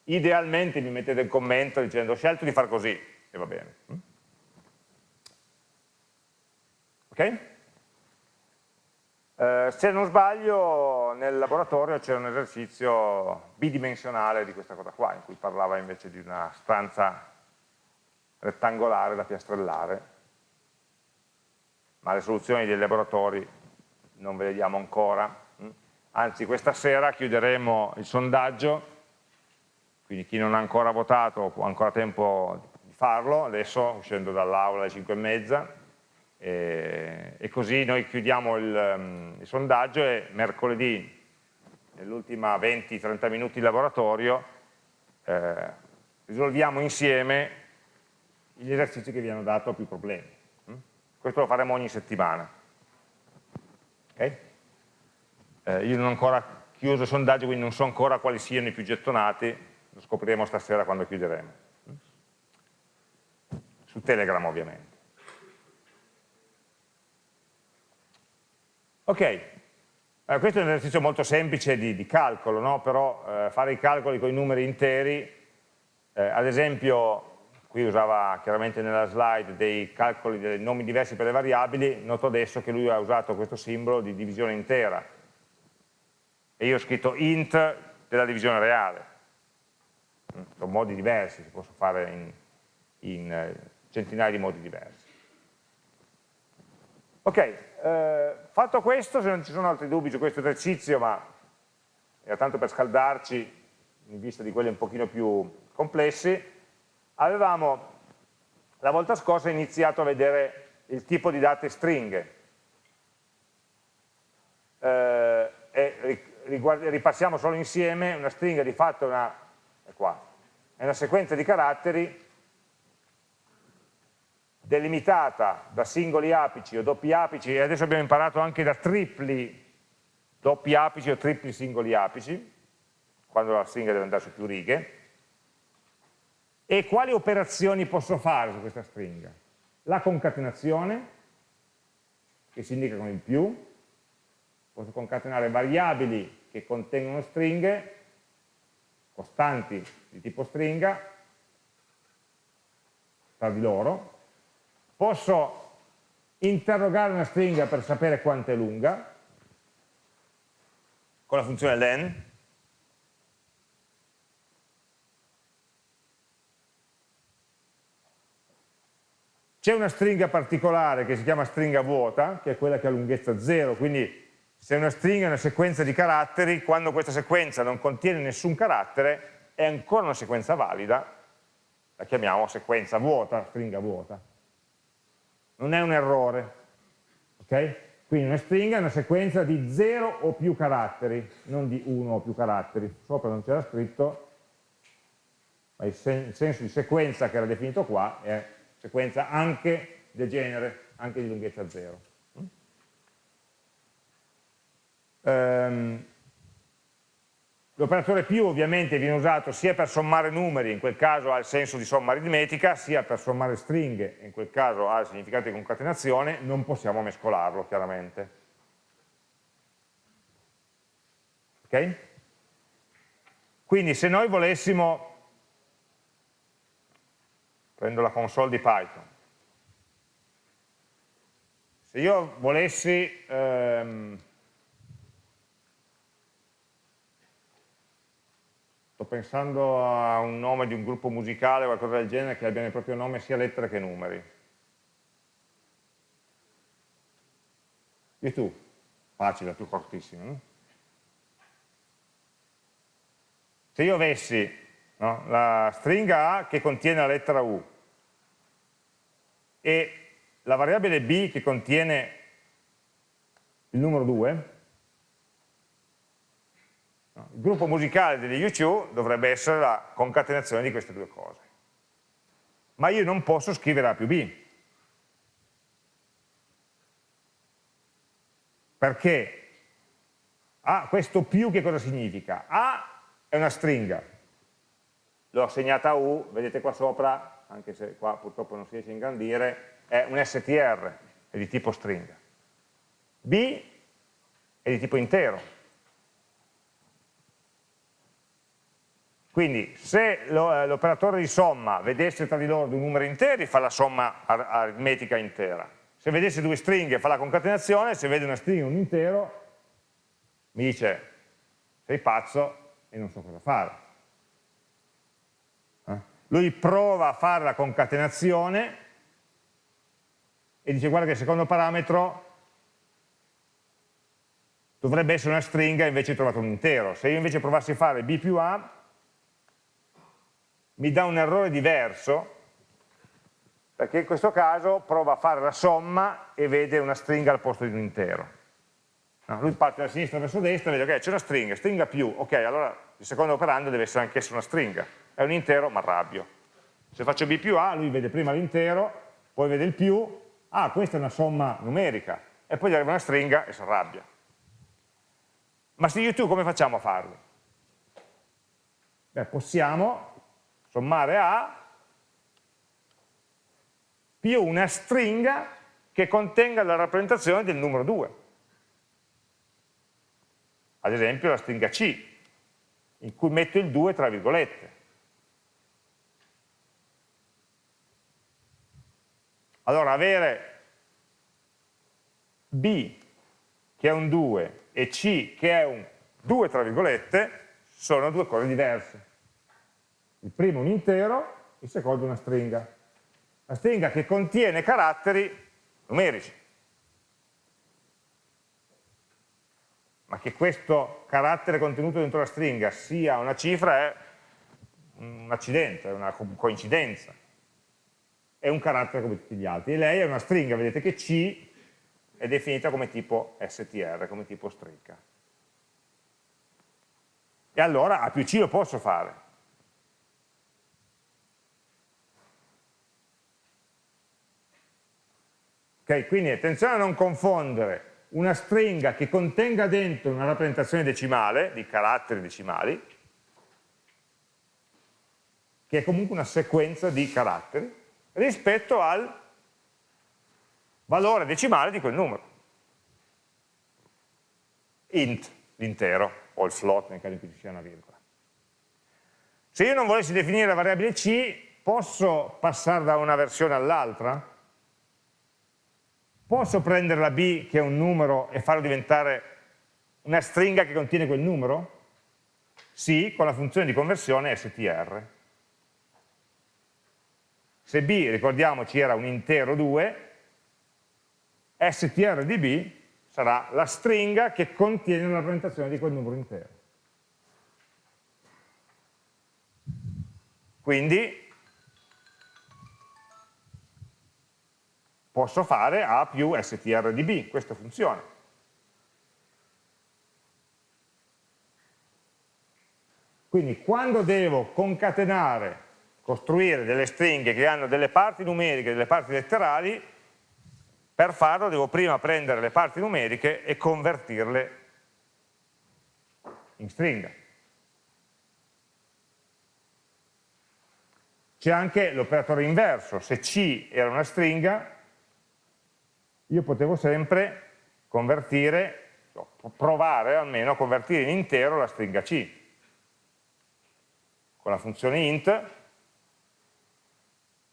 idealmente mi mettete il commento dicendo ho scelto di far così e va bene. Mm? Ok? Eh, se non sbaglio nel laboratorio c'era un esercizio bidimensionale di questa cosa qua, in cui parlava invece di una stanza rettangolare da piastrellare, ma le soluzioni dei laboratori non ve le diamo ancora, mm? anzi questa sera chiuderemo il sondaggio, quindi chi non ha ancora votato ha ancora tempo di farlo, adesso uscendo dall'aula alle 5 e mezza, e, e così noi chiudiamo il, um, il sondaggio e mercoledì, nell'ultima 20-30 minuti di laboratorio, eh, risolviamo insieme gli esercizi che vi hanno dato più problemi. Mm? Questo lo faremo ogni settimana. Okay? Eh, io non ho ancora chiuso il sondaggio, quindi non so ancora quali siano i più gettonati, lo scopriremo stasera quando chiuderemo. Su Telegram ovviamente. Ok, eh, questo è un esercizio molto semplice di, di calcolo, no? però eh, fare i calcoli con i numeri interi, eh, ad esempio, qui usava chiaramente nella slide dei calcoli dei nomi diversi per le variabili, noto adesso che lui ha usato questo simbolo di divisione intera e io ho scritto int della divisione reale. Sono modi diversi, si possono fare in, in eh, centinaia di modi diversi. Ok, eh, fatto questo, se non ci sono altri dubbi su questo esercizio, ma era tanto per scaldarci in vista di quelli un pochino più complessi, avevamo la volta scorsa iniziato a vedere il tipo di date stringhe. Eh, e ripassiamo solo insieme, una stringa di fatto una, è qua, è una sequenza di caratteri delimitata da singoli apici o doppi apici, e adesso abbiamo imparato anche da tripli doppi apici o tripli singoli apici, quando la stringa deve andare su più righe, e quali operazioni posso fare su questa stringa? La concatenazione, che si indica con il più, posso concatenare variabili che contengono stringhe, costanti di tipo stringa, tra di loro, posso interrogare una stringa per sapere quanto è lunga, con la funzione len, C'è una stringa particolare che si chiama stringa vuota, che è quella che ha lunghezza 0, quindi se una stringa è una sequenza di caratteri, quando questa sequenza non contiene nessun carattere, è ancora una sequenza valida, la chiamiamo sequenza vuota, stringa vuota. Non è un errore, ok? Quindi una stringa è una sequenza di 0 o più caratteri, non di 1 o più caratteri. Sopra non c'era scritto, ma il, sen il senso di sequenza che era definito qua è sequenza anche del genere, anche di lunghezza 0. Um, L'operatore più ovviamente viene usato sia per sommare numeri, in quel caso ha il senso di somma aritmetica, sia per sommare stringhe, in quel caso ha il significato di concatenazione, non possiamo mescolarlo chiaramente. Ok? Quindi se noi volessimo prendo la console di Python. Se io volessi ehm, pensando a un nome di un gruppo musicale o qualcosa del genere che abbia nel proprio nome sia lettere che numeri. E tu? Facile, più cortissimo. Se io avessi no, la stringa A che contiene la lettera U e la variabile b che contiene il numero 2, il gruppo musicale degli U2 dovrebbe essere la concatenazione di queste due cose. Ma io non posso scrivere A più B. Perché A, questo più che cosa significa? A è una stringa, l'ho assegnata a U, vedete qua sopra anche se qua purtroppo non si riesce a ingrandire, è un str, è di tipo stringa. B è di tipo intero. Quindi se eh, l'operatore di somma vedesse tra di loro due numeri interi fa la somma aritmetica intera. Se vedesse due stringhe fa la concatenazione, se vede una stringa e un intero mi dice sei pazzo e non so cosa fare lui prova a fare la concatenazione e dice guarda che il secondo parametro dovrebbe essere una stringa invece ho trovato un intero. Se io invece provassi a fare b più a, mi dà un errore diverso, perché in questo caso prova a fare la somma e vede una stringa al posto di un intero. No, lui parte da sinistra verso destra e vede ok c'è una stringa, stringa più, ok allora il secondo operando deve essere anche una stringa è un intero ma arrabbio. Se faccio b più a, lui vede prima l'intero, poi vede il più, ah questa è una somma numerica, e poi gli arriva una stringa e si arrabbia. Ma se io tu come facciamo a farlo? Beh, possiamo sommare a più una stringa che contenga la rappresentazione del numero 2. Ad esempio la stringa C, in cui metto il 2 tra virgolette. Allora avere B che è un 2 e C che è un 2 tra virgolette sono due cose diverse. Il primo un intero, il secondo una stringa. La stringa che contiene caratteri numerici. Ma che questo carattere contenuto dentro la stringa sia una cifra è un accidente, è una coincidenza è un carattere come tutti gli altri. E lei è una stringa, vedete che C è definita come tipo str, come tipo stringa. E allora A più C lo posso fare. Ok, quindi attenzione a non confondere una stringa che contenga dentro una rappresentazione decimale, di caratteri decimali, che è comunque una sequenza di caratteri, rispetto al valore decimale di quel numero. int, l'intero, o il float nel caso in cui ci sia una virgola. Se io non volessi definire la variabile c, posso passare da una versione all'altra? Posso prendere la b, che è un numero, e farlo diventare una stringa che contiene quel numero? Sì, con la funzione di conversione str. Se b, ricordiamoci, era un intero 2, str di b sarà la stringa che contiene la rappresentazione di quel numero intero. Quindi posso fare A più str di b, questo funziona. Quindi quando devo concatenare, costruire delle stringhe che hanno delle parti numeriche e delle parti letterali, per farlo devo prima prendere le parti numeriche e convertirle in stringa. C'è anche l'operatore inverso, se C era una stringa, io potevo sempre convertire, provare almeno a convertire in intero la stringa C. Con la funzione int,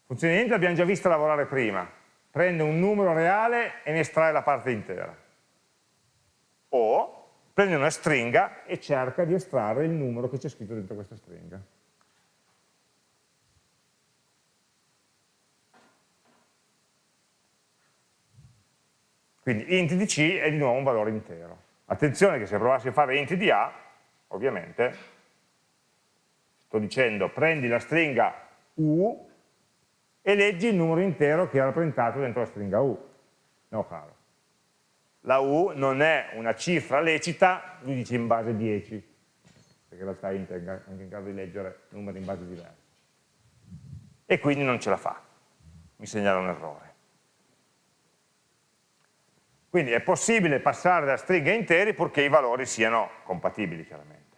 funzione int l'abbiamo già vista lavorare prima, prende un numero reale e ne estrae la parte intera. O prende una stringa e cerca di estrarre il numero che c'è scritto dentro questa stringa. Quindi int di C è di nuovo un valore intero. Attenzione che se provassi a fare int di A, ovviamente, sto dicendo prendi la stringa U e leggi il numero intero che è rappresentato dentro la stringa U. No, caro. La U non è una cifra lecita, lui dice in base 10, perché in realtà int è anche in grado di leggere numeri in base diversi. E quindi non ce la fa, mi segnala un errore. Quindi è possibile passare da stringhe a interi purché i valori siano compatibili, chiaramente.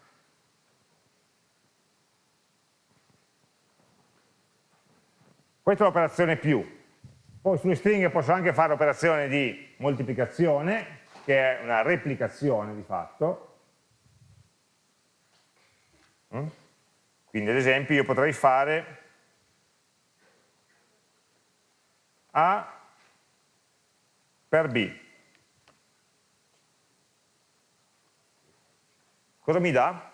Questa è l'operazione più. Poi sulle stringhe posso anche fare operazione di moltiplicazione, che è una replicazione di fatto. Mm? Quindi ad esempio io potrei fare A per B. Cosa mi dà?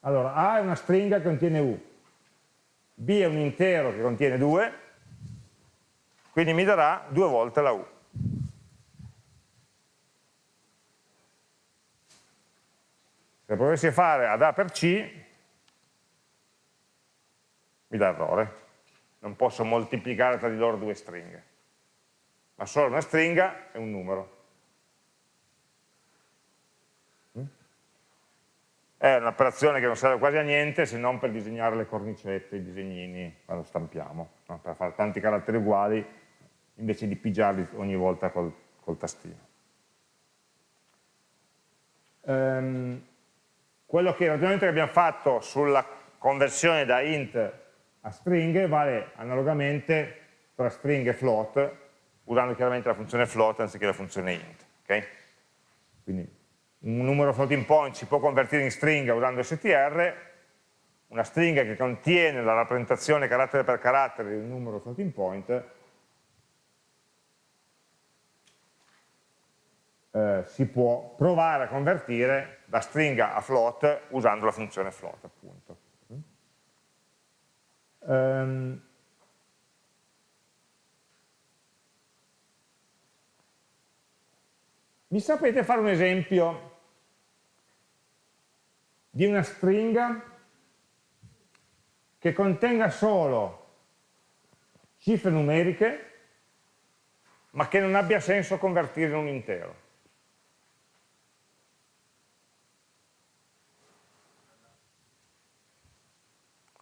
Allora, A è una stringa che contiene U, b è un intero che contiene 2, quindi mi darà due volte la u. Se provessi a fare ad A per C, mi dà errore. Non posso moltiplicare tra di loro due stringhe. Ma solo una stringa è un numero. È un'operazione che non serve quasi a niente se non per disegnare le cornicette, i disegnini quando stampiamo, no? per fare tanti caratteri uguali invece di pigiarli ogni volta col, col tastino. Um, quello che ragionamento che abbiamo fatto sulla conversione da int a stringhe vale analogamente tra string e float, usando chiaramente la funzione float anziché la funzione int. Okay? Quindi un numero floating point si può convertire in stringa usando str, una stringa che contiene la rappresentazione carattere per carattere di un numero floating point, eh, si può provare a convertire da stringa a float usando la funzione float appunto. Um, mi sapete fare un esempio di una stringa che contenga solo cifre numeriche ma che non abbia senso convertire in un intero.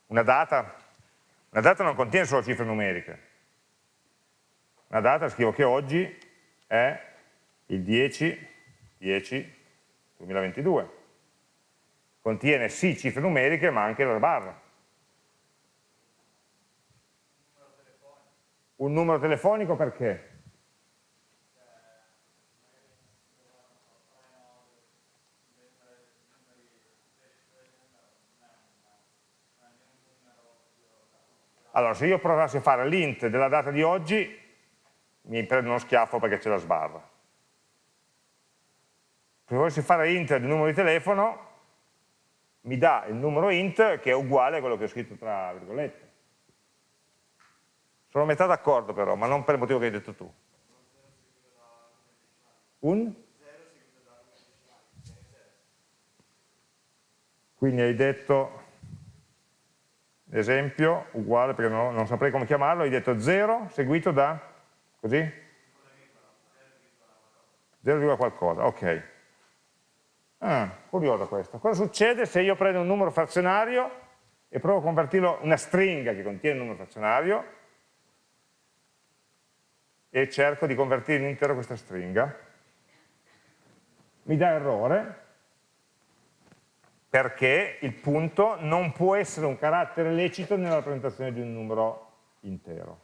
Una data, una data non contiene solo cifre numeriche. Una data scrivo che oggi è il 10, 10 2022 contiene sì cifre numeriche ma anche la barra. Un numero telefonico perché? Allora, se io provassi a fare l'int della data di oggi, mi prendo uno schiaffo perché c'è la sbarra. Se volessi fare int del numero di telefono, mi dà il numero int che è uguale a quello che ho scritto tra virgolette. Sono a metà d'accordo però, ma non per il motivo che hai detto tu. Un? Quindi hai detto, esempio, uguale perché non, non saprei come chiamarlo, hai detto 0 seguito da, così? 0, qualcosa, ok. Ah, curiosa questa. Cosa succede se io prendo un numero frazionario e provo a convertirlo in una stringa che contiene un numero frazionario e cerco di convertire in intero questa stringa, mi dà errore perché il punto non può essere un carattere lecito nella rappresentazione di un numero intero.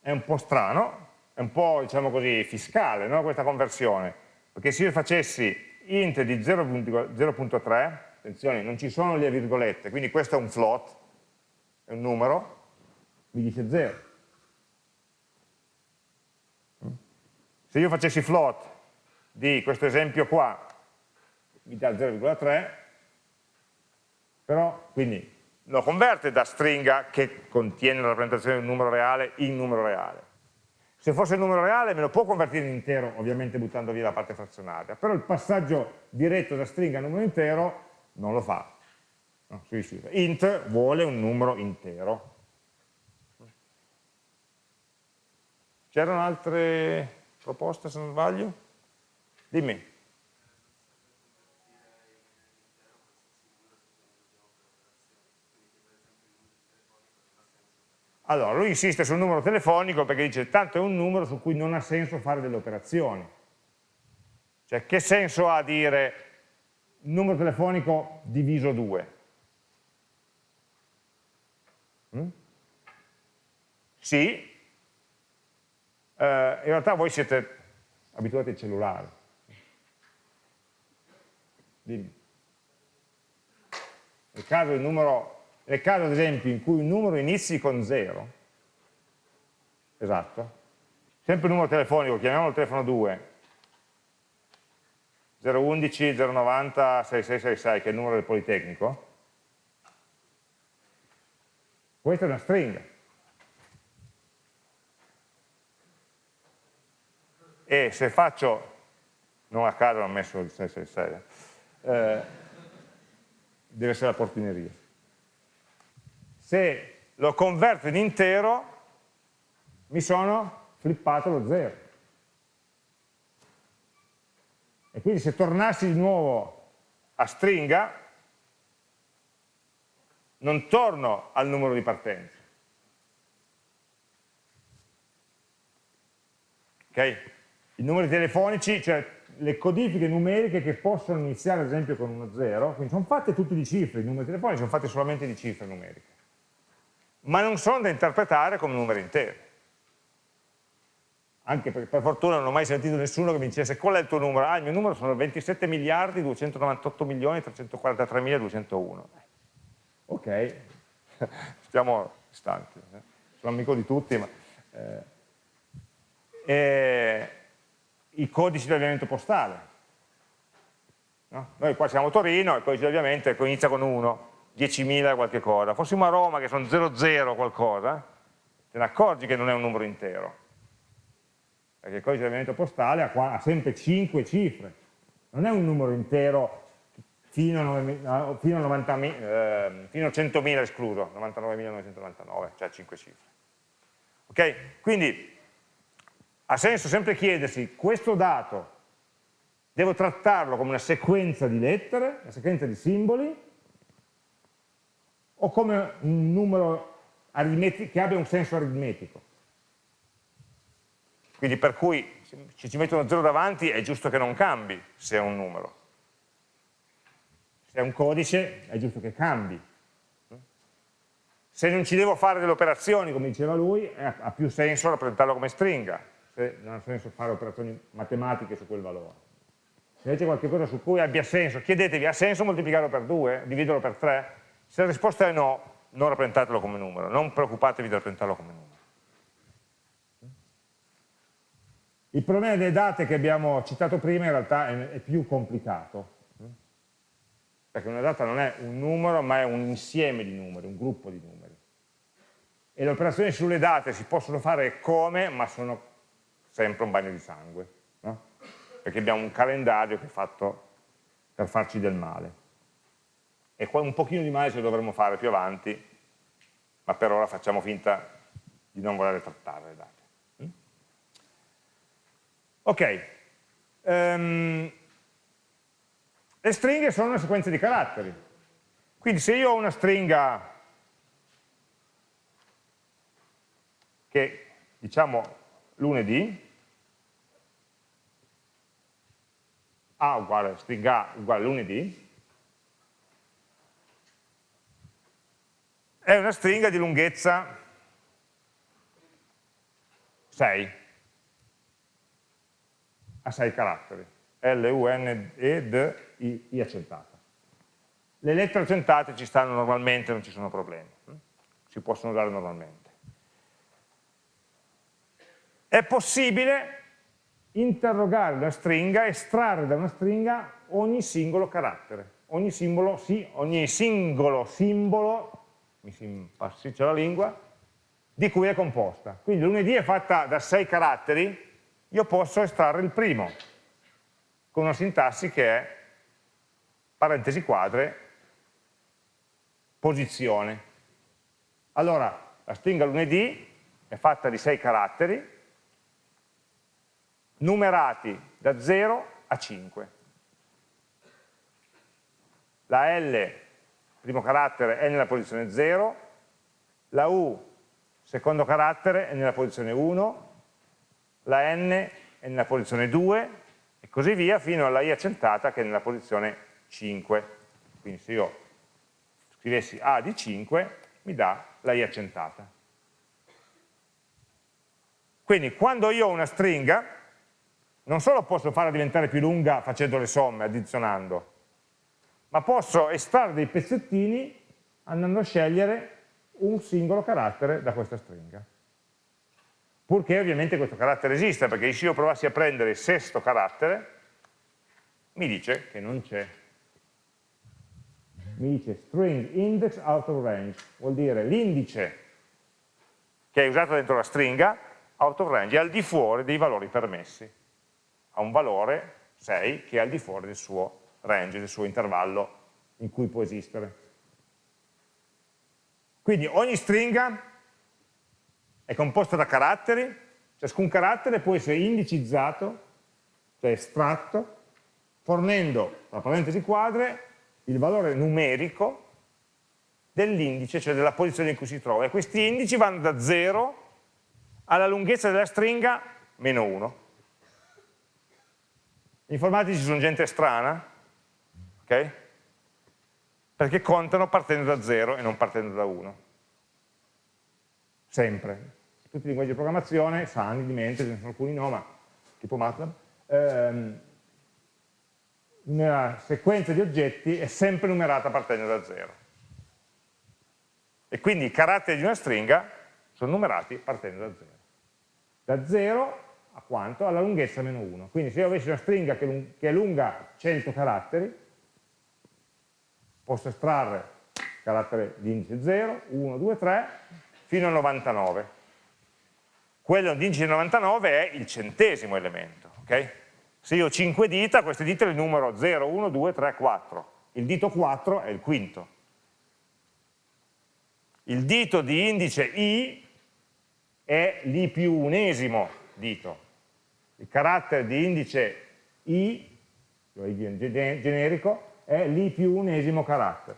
È un po' strano, è un po' diciamo così fiscale no? questa conversione, perché se io facessi int di 0.3, attenzione, non ci sono le virgolette, quindi questo è un float, è un numero, mi dice 0. Se io facessi float di questo esempio qua, mi dà 0,3, però quindi lo converte da stringa che contiene la rappresentazione di un numero reale in numero reale. Se fosse il numero reale me lo può convertire in intero, ovviamente buttando via la parte frazionaria, però il passaggio diretto da stringa a numero intero non lo fa. Int vuole un numero intero. C'erano altre proposte se non sbaglio? Dimmi. Allora, lui insiste sul numero telefonico perché dice tanto è un numero su cui non ha senso fare delle operazioni. Cioè, che senso ha dire numero telefonico diviso 2? Mm? Sì, eh, in realtà voi siete abituati ai cellulari. Dimmi. Nel caso, numero, nel caso, ad esempio, in cui un numero inizi con 0, esatto, sempre un numero telefonico, chiamiamolo il telefono 2, 011 090 6666, che è il numero del Politecnico, questa è una stringa. e se faccio, non a caso ho messo il 666, eh, deve essere la portineria. Se lo converto in intero, mi sono flippato lo 0. E quindi se tornassi di nuovo a stringa, non torno al numero di partenza. Ok? i numeri telefonici, cioè le codifiche numeriche che possono iniziare ad esempio con uno 0, quindi sono fatte tutte di cifre, i numeri telefonici sono fatti solamente di cifre numeriche, ma non sono da interpretare come numeri interi. Anche perché per fortuna non ho mai sentito nessuno che mi dicesse qual è il tuo numero? Ah, il mio numero sono 27 miliardi 298 milioni 343 mila 201. Ok, stiamo distanti, eh. sono amico di tutti, ma... Eh, e i codici di avviamento postale. No? Noi qua siamo a Torino, il codice di avviamento inizia con 1, 10.000 qualche cosa. Fossimo a Roma che sono 00 qualcosa, te ne accorgi che non è un numero intero. Perché il codice di avviamento postale ha, ha sempre 5 cifre. Non è un numero intero fino a, fino a, 90, eh, fino a 100.000 escluso, 99.999, cioè 5 cifre. Ok? Quindi ha senso sempre chiedersi questo dato devo trattarlo come una sequenza di lettere, una sequenza di simboli o come un numero che abbia un senso aritmetico. Quindi per cui se ci metto uno 0 davanti è giusto che non cambi se è un numero. Se è un codice è giusto che cambi. Se non ci devo fare delle operazioni, come diceva lui, ha più senso rappresentarlo come stringa se non ha senso fare operazioni matematiche su quel valore. Se invece qualcosa su cui abbia senso, chiedetevi, ha senso moltiplicarlo per 2, dividerlo per 3? Se la risposta è no, non rappresentatelo come numero, non preoccupatevi di rappresentarlo come numero. Il problema delle date che abbiamo citato prima in realtà è, più complicato, perché una data non è un numero ma è un insieme di numeri, un gruppo di numeri e le operazioni sulle date si possono fare come, ma sono sempre un bagno di sangue, no? perché abbiamo un calendario che è fatto per farci del male. E un pochino di male ce lo dovremmo fare più avanti, ma per ora facciamo finta di non voler trattare le date. Mm? Ok, um, le stringhe sono una sequenza di caratteri, quindi se io ho una stringa che diciamo lunedì, A uguale stringa A uguale lunedì, è una stringa di lunghezza. 6, a 6 caratteri, L, U, N, E, D, I, I accentata. Le lettere accentate ci stanno normalmente, non ci sono problemi, si possono usare normalmente. È possibile interrogare una stringa, estrarre da una stringa ogni singolo carattere, ogni, simbolo, sì, ogni singolo simbolo, mi si impassiccia la lingua, di cui è composta. Quindi lunedì è fatta da sei caratteri, io posso estrarre il primo, con una sintassi che è parentesi quadre, posizione. Allora, la stringa lunedì è fatta di sei caratteri, numerati da 0 a 5. La L, primo carattere, è nella posizione 0, la U, secondo carattere, è nella posizione 1, la N è nella posizione 2 e così via fino alla I accentata che è nella posizione 5. Quindi se io scrivessi A di 5 mi dà la I accentata. Quindi quando io ho una stringa non solo posso farla diventare più lunga facendo le somme, addizionando, ma posso estrarre dei pezzettini andando a scegliere un singolo carattere da questa stringa. Purché ovviamente questo carattere esista, perché se io provassi a prendere il sesto carattere, mi dice che non c'è. Mi dice string index out of range, vuol dire l'indice che è usato dentro la stringa, out of range, è al di fuori dei valori permessi ha un valore 6 che è al di fuori del suo range, del suo intervallo in cui può esistere. Quindi ogni stringa è composta da caratteri, ciascun carattere può essere indicizzato, cioè estratto, fornendo, tra parentesi quadre, il valore numerico dell'indice, cioè della posizione in cui si trova. E questi indici vanno da 0 alla lunghezza della stringa meno 1. Gli informatici sono gente strana, ok? Perché contano partendo da 0 e non partendo da 1. Sempre. Tutti i linguaggi di programmazione sanno di mente, ce ne sono alcuni no, ma tipo MATLAB, ehm, una sequenza di oggetti è sempre numerata partendo da 0. E quindi i caratteri di una stringa sono numerati partendo da 0. Da 0 a quanto? Alla lunghezza meno 1. Quindi se io avessi una stringa che, è lunga 100 caratteri, posso estrarre carattere di indice 0, 1, 2, 3, fino a 99. Quello di indice 99 è il centesimo elemento. Okay? Se io ho 5 dita, queste dita le numero 0, 1, 2, 3, 4. Il dito 4 è il quinto. Il dito di indice i è l'i più unesimo dito il carattere di indice i, cioè generico, è l'i più unesimo carattere.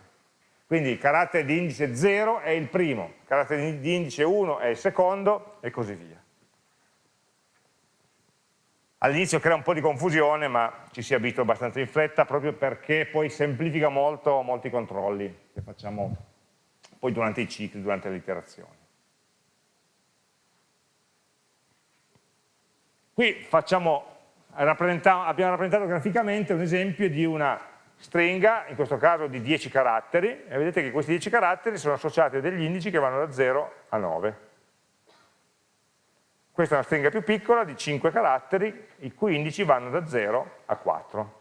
Quindi il carattere di indice 0 è il primo, il carattere di indice 1 è il secondo e così via. All'inizio crea un po' di confusione, ma ci si abitua abbastanza in fretta, proprio perché poi semplifica molto molti controlli che facciamo poi durante i cicli, durante le iterazioni. Qui facciamo, abbiamo rappresentato graficamente un esempio di una stringa, in questo caso di 10 caratteri, e vedete che questi 10 caratteri sono associati a degli indici che vanno da 0 a 9. Questa è una stringa più piccola di 5 caratteri, i cui indici vanno da 0 a 4.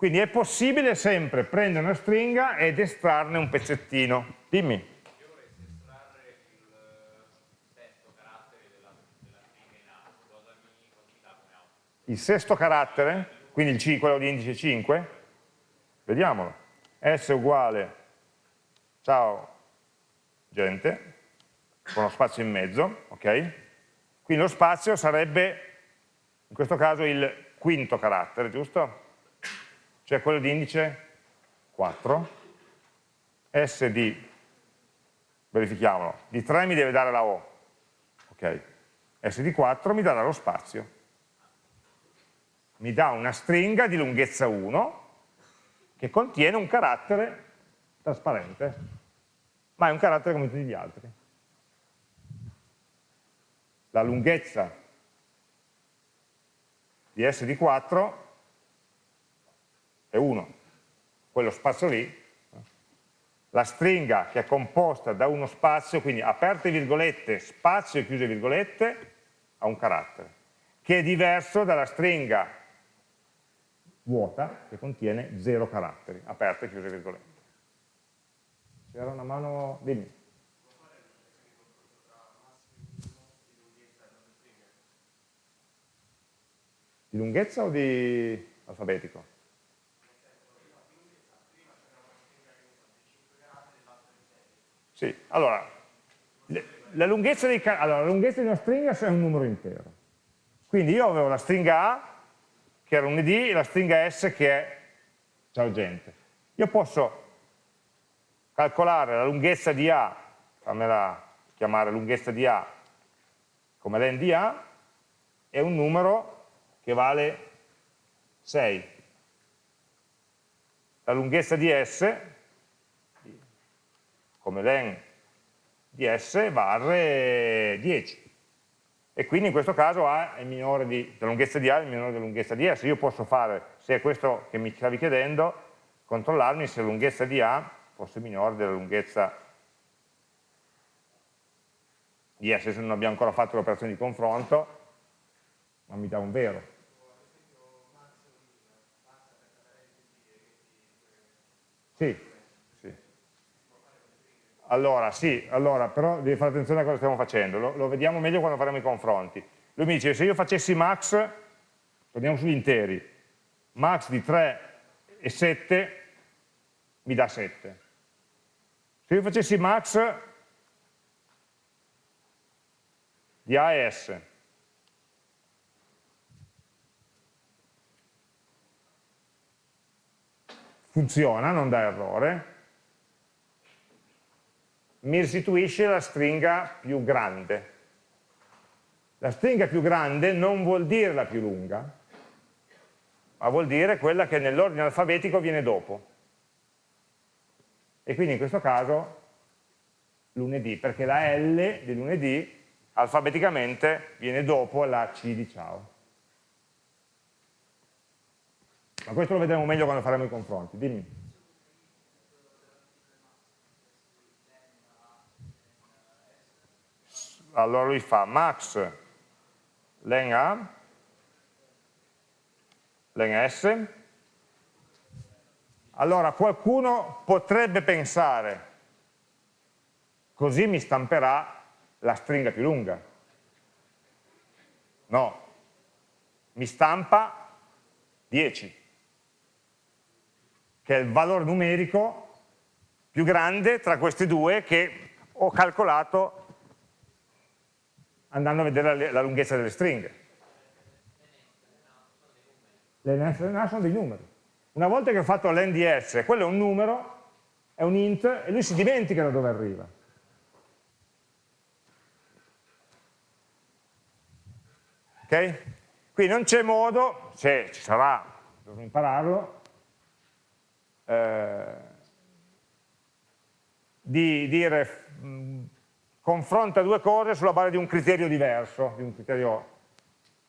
Quindi è possibile sempre prendere una stringa ed estrarne un pezzettino. Dimmi. Io vorrei estrarre il sesto carattere della, della stringa in A. Cosa mi, cosa mi dà come output? Il sesto carattere? Quindi il C, quello di indice 5? Vediamolo. S uguale, ciao gente, con lo spazio in mezzo, ok? Quindi lo spazio sarebbe, in questo caso, il quinto carattere, giusto? cioè quello di indice 4, S di, verifichiamolo, di 3 mi deve dare la O, ok? S di 4 mi darà lo spazio, mi dà una stringa di lunghezza 1 che contiene un carattere trasparente, ma è un carattere come tutti gli altri. La lunghezza di S di 4 è 1, quello spazio lì, la stringa che è composta da uno spazio, quindi aperte virgolette, spazio e chiuse virgolette, ha un carattere, che è diverso dalla stringa vuota che contiene zero caratteri, aperte e chiuse virgolette. C'era una mano, dimmi. Di lunghezza o di alfabetico? Sì, allora, la lunghezza, allora, la lunghezza di una stringa è un numero intero. Quindi io avevo la stringa A, che era un id, e la stringa S che è ciao gente. Io posso calcolare la lunghezza di A, fammela chiamare lunghezza di A come len di A, è un numero che vale 6. La lunghezza di S come len di S varre 10 e quindi in questo caso A è minore di, la lunghezza di A è minore della lunghezza di S io posso fare, se è questo che mi stavi chiedendo controllarmi se la lunghezza di A fosse minore della lunghezza di S se non abbiamo ancora fatto l'operazione di confronto ma mi dà un vero. Sì, allora, sì, allora, però devi fare attenzione a cosa stiamo facendo, lo, lo, vediamo meglio quando faremo i confronti. Lui mi dice, se io facessi max, torniamo sugli interi, max di 3 e 7 mi dà 7. Se io facessi max di A e S, funziona, non dà errore, mi restituisce la stringa più grande. La stringa più grande non vuol dire la più lunga, ma vuol dire quella che nell'ordine alfabetico viene dopo. E quindi in questo caso lunedì, perché la L di lunedì alfabeticamente viene dopo la C di ciao. Ma questo lo vedremo meglio quando faremo i confronti. Dimmi. Allora lui fa max len A, len S, allora qualcuno potrebbe pensare, così mi stamperà la stringa più lunga. No, mi stampa 10, che è il valore numerico più grande tra questi due che ho calcolato andando a vedere la, la lunghezza delle stringhe. Le NA sono dei numeri. Una volta che ho fatto l'NDS, quello è un numero, è un int, e lui si dimentica da dove arriva. Ok? Qui non c'è modo, se ci sarà, dovrò impararlo, eh, di dire confronta due cose sulla base di un criterio diverso, di un criterio,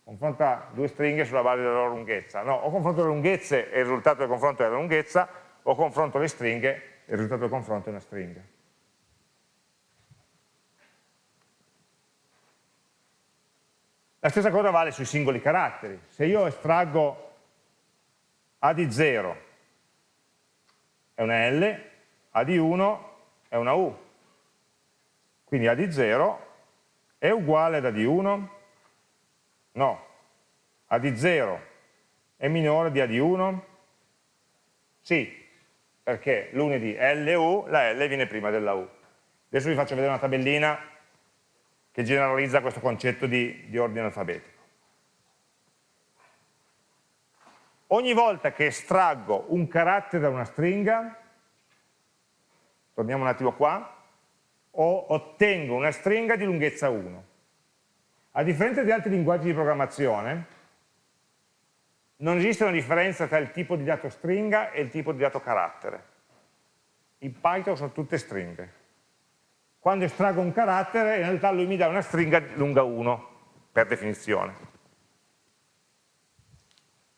confronta due stringhe sulla base della loro lunghezza. No, o confronto le lunghezze e il risultato del confronto è la lunghezza, o confronto le stringhe e il risultato del confronto è una stringa. La stessa cosa vale sui singoli caratteri. Se io estraggo A di 0 è una L, A di 1 è una U. Quindi A di 0 è uguale ad A di 1? No. A di 0 è minore di A di 1? Sì, perché lunedì LU, la L viene prima della U. Adesso vi faccio vedere una tabellina che generalizza questo concetto di, di ordine alfabetico. Ogni volta che estraggo un carattere da una stringa, torniamo un attimo qua, ottengo una stringa di lunghezza 1. A differenza di altri linguaggi di programmazione, non esiste una differenza tra il tipo di dato stringa e il tipo di dato carattere. In Python sono tutte stringhe. Quando estraggo un carattere, in realtà lui mi dà una stringa lunga 1, per definizione.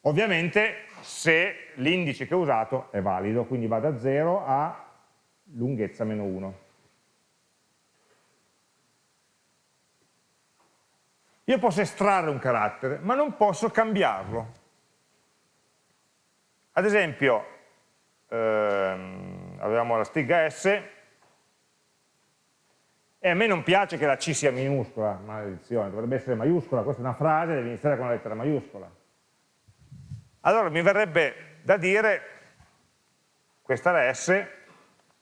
Ovviamente se l'indice che ho usato è valido, quindi va da 0 a lunghezza meno 1. Io posso estrarre un carattere, ma non posso cambiarlo. Ad esempio, ehm, avevamo la stringa S, e a me non piace che la C sia minuscola, maledizione, dovrebbe essere maiuscola, questa è una frase, deve iniziare con una lettera maiuscola. Allora mi verrebbe da dire, questa è la S,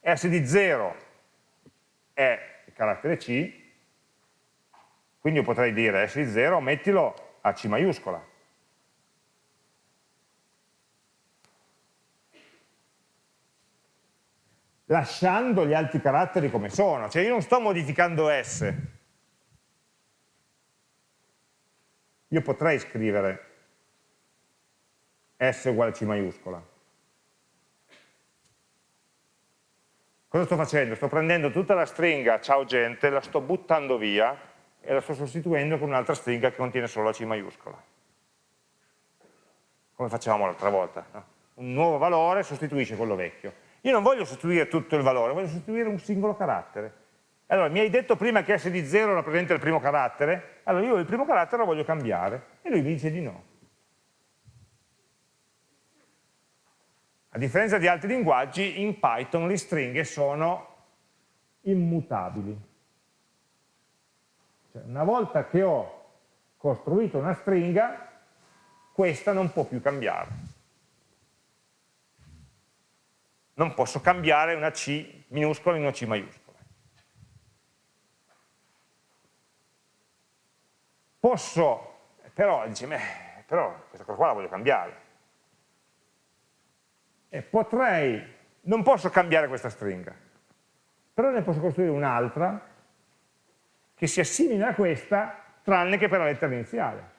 S di 0 è il carattere C, quindi io potrei dire S di 0, mettilo a C maiuscola. lasciando gli altri caratteri come sono, cioè io non sto modificando S. Io potrei scrivere S uguale C maiuscola. Cosa sto facendo? Sto prendendo tutta la stringa ciao gente, la sto buttando via e la sto sostituendo con un'altra stringa che contiene solo la C maiuscola. Come facevamo l'altra volta. No? Un nuovo valore sostituisce quello vecchio. Io non voglio sostituire tutto il valore, voglio sostituire un singolo carattere. Allora, mi hai detto prima che S di 0 rappresenta il primo carattere? Allora io il primo carattere lo voglio cambiare. E lui mi dice di no. A differenza di altri linguaggi, in Python le stringhe sono immutabili. Cioè, una volta che ho costruito una stringa, questa non può più cambiare. non posso cambiare una C minuscola in una C maiuscola. Posso, però, dice, beh, però questa cosa qua la voglio cambiare. E potrei, non posso cambiare questa stringa, però ne posso costruire un'altra che sia simile a questa, tranne che per la lettera iniziale.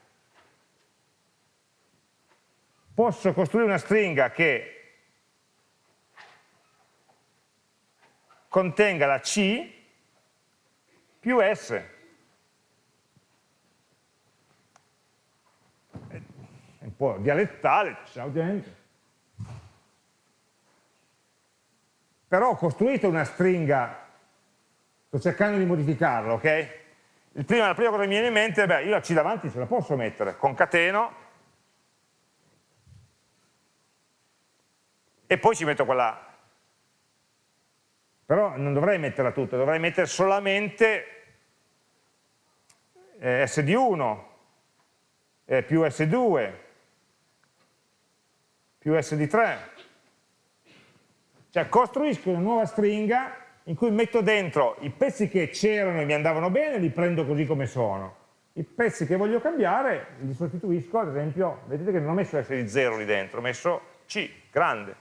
Posso costruire una stringa che contenga la C più S. È un po' dialettale, ciao gente. Però ho costruito una stringa, sto cercando di modificarla, ok? Prima, la prima cosa che mi viene in mente è, beh, io la C davanti ce la posso mettere, concateno, e poi ci metto quella però non dovrei metterla tutta, dovrei mettere solamente eh, S di 1 eh, più S2 più S di 3. Cioè costruisco una nuova stringa in cui metto dentro i pezzi che c'erano e mi andavano bene, li prendo così come sono. I pezzi che voglio cambiare li sostituisco, ad esempio, vedete che non ho messo S di 0 lì dentro, ho messo C, grande.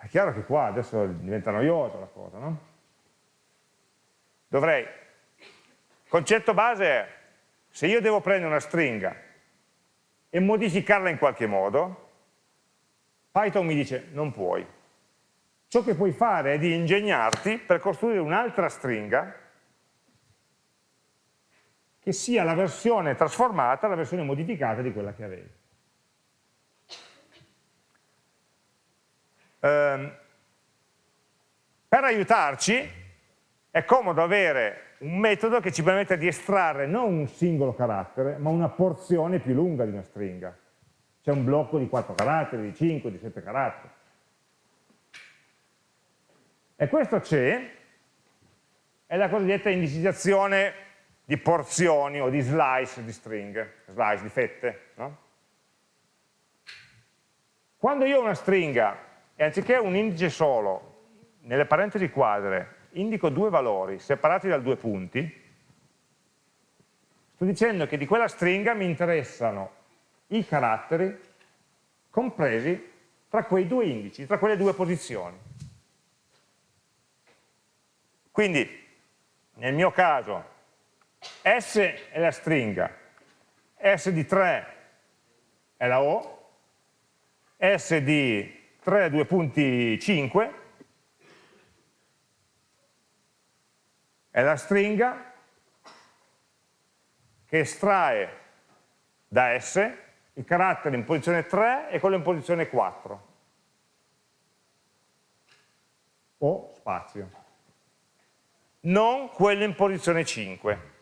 È chiaro che qua adesso diventa noiosa la cosa, no? Dovrei, concetto base è, se io devo prendere una stringa e modificarla in qualche modo, Python mi dice non puoi. Ciò che puoi fare è di ingegnarti per costruire un'altra stringa che sia la versione trasformata, la versione modificata di quella che avevi. ehm, per aiutarci è comodo avere un metodo che ci permette di estrarre non un singolo carattere, ma una porzione più lunga di una stringa. C'è un blocco di 4 caratteri, di 5, di 7 caratteri. E questo c'è, è la cosiddetta indicizzazione di porzioni o di slice di stringhe, slice di fette. No? Quando io ho una stringa e anziché un indice solo, nelle parentesi quadre, indico due valori separati da due punti, sto dicendo che di quella stringa mi interessano i caratteri compresi tra quei due indici, tra quelle due posizioni. Quindi, nel mio caso, S è la stringa, S di 3 è la O, S di 3, 2 punti 5 è la stringa che estrae da S il carattere in posizione 3 e quello in posizione 4 o spazio. Non quello in posizione 5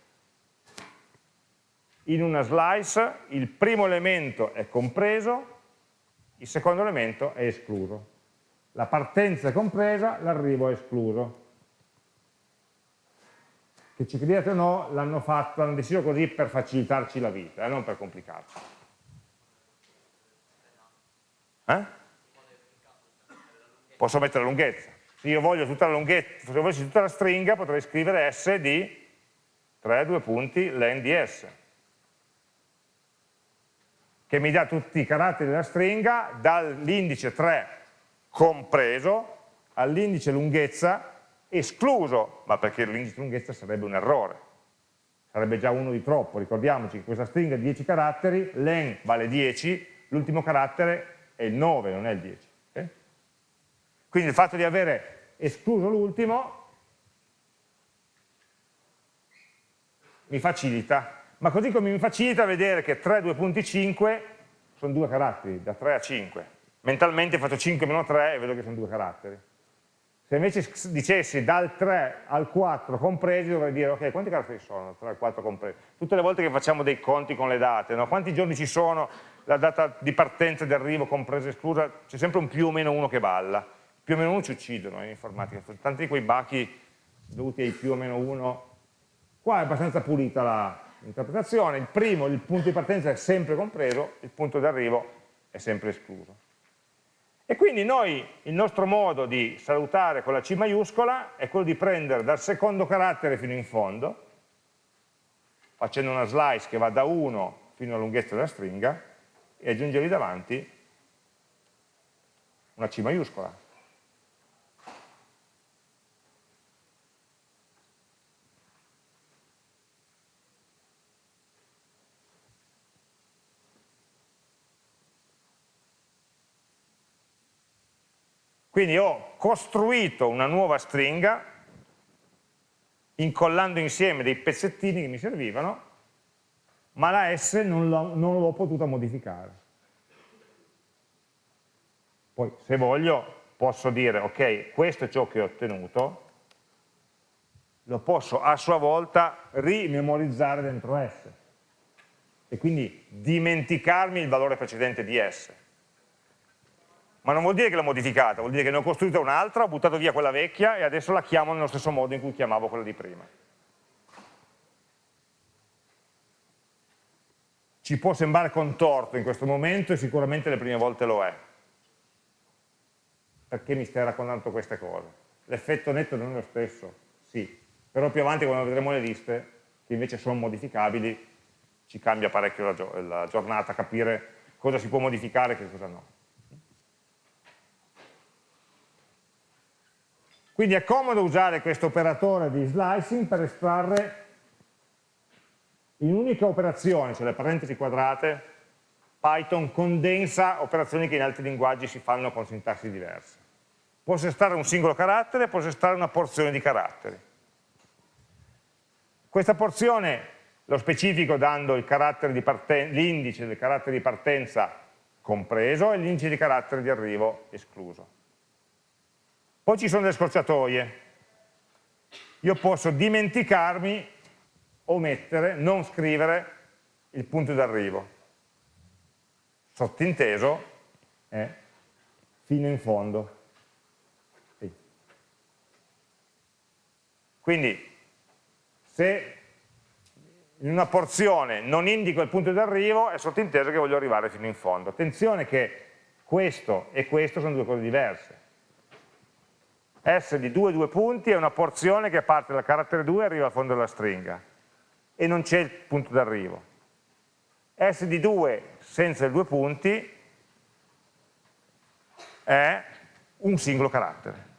in una slice il primo elemento è compreso il secondo elemento è escluso. La partenza è compresa l'arrivo è escluso. Che ci crediate o no, l'hanno fatto, hanno deciso così per facilitarci la vita, eh, non per complicarci. Eh? Posso mettere la lunghezza. Se io voglio tutta la lunghezza, se volessi tutta la stringa, potrei scrivere S di 3, 2 punti, len di S, che mi dà tutti i caratteri della stringa dall'indice 3 compreso all'indice lunghezza escluso, ma perché l'indice di lunghezza sarebbe un errore, sarebbe già uno di troppo, ricordiamoci che questa stringa di 10 caratteri, len vale 10, l'ultimo carattere è il 9, non è il 10. Okay? Quindi il fatto di avere escluso l'ultimo mi facilita, ma così come mi facilita vedere che 3, 2.5 sono due caratteri, da 3 a 5. Mentalmente faccio 5 meno 3 e vedo che sono due caratteri. Se invece dicessi dal 3 al 4 compresi, dovrei dire, ok, quanti caratteri sono? 3 al 4 compresi. Tutte le volte che facciamo dei conti con le date, no? quanti giorni ci sono, la data di partenza e di arrivo compresa e esclusa, c'è sempre un più o meno uno che balla. Più o meno uno ci uccidono in informatica, tanti di quei bachi dovuti ai più o meno uno. Qua è abbastanza pulita l'interpretazione, il primo, il punto di partenza è sempre compreso, il punto di arrivo è sempre escluso. E quindi noi, il nostro modo di salutare con la C maiuscola è quello di prendere dal secondo carattere fino in fondo, facendo una slice che va da 1 fino alla lunghezza della stringa, e aggiungergli davanti una C maiuscola. Quindi ho costruito una nuova stringa incollando insieme dei pezzettini che mi servivano, ma la S non l'ho potuta modificare. Poi se voglio posso dire, ok, questo è ciò che ho ottenuto, lo posso a sua volta rimemorizzare dentro S e quindi dimenticarmi il valore precedente di S ma non vuol dire che l'ho modificata, vuol dire che ne ho costruita un'altra, ho buttato via quella vecchia e adesso la chiamo nello stesso modo in cui chiamavo quella di prima. Ci può sembrare contorto in questo momento e sicuramente le prime volte lo è. Perché mi stai raccontando queste cose? L'effetto netto non è lo stesso, sì, però più avanti quando vedremo le liste, che invece sono modificabili, ci cambia parecchio la, la giornata capire cosa si può modificare e cosa no. Quindi è comodo usare questo operatore di slicing per estrarre in un'unica operazione, cioè le parentesi quadrate, Python condensa operazioni che in altri linguaggi si fanno con sintassi diverse. Posso estrarre un singolo carattere, posso estrarre una porzione di caratteri. Questa porzione lo specifico dando l'indice del carattere di partenza compreso e l'indice di carattere di arrivo escluso. Poi ci sono le scorciatoie. Io posso dimenticarmi, omettere, non scrivere il punto d'arrivo. sottinteso è fino in fondo. Sì. Quindi se in una porzione non indico il punto di arrivo è sottinteso che voglio arrivare fino in fondo. Attenzione che questo e questo sono due cose diverse. S di 2 due punti è una porzione che parte dal carattere 2 e arriva al fondo della stringa e non c'è il punto d'arrivo. S di 2 senza i due punti è un singolo carattere.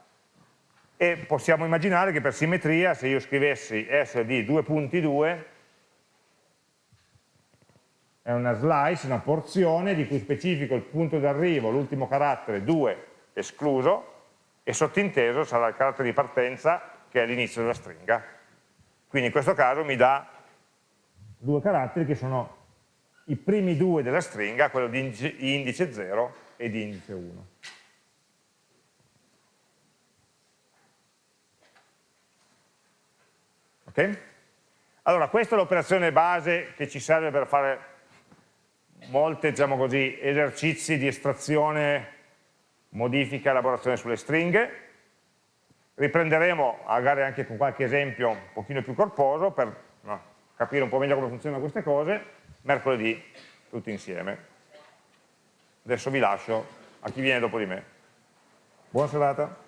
E possiamo immaginare che per simmetria, se io scrivessi S di 2 punti 2, è una slice, una porzione di cui specifico il punto d'arrivo, l'ultimo carattere 2 escluso, e sottinteso sarà il carattere di partenza che è l'inizio della stringa. Quindi in questo caso mi dà due caratteri che sono i primi due della stringa, quello di indice 0 e di indice 1. Ok? Allora, questa è l'operazione base che ci serve per fare molti diciamo così, esercizi di estrazione modifica elaborazione sulle stringhe. Riprenderemo magari anche con qualche esempio un pochino più corposo per capire un po' meglio come funzionano queste cose, mercoledì tutti insieme. Adesso vi lascio a chi viene dopo di me. Buona serata.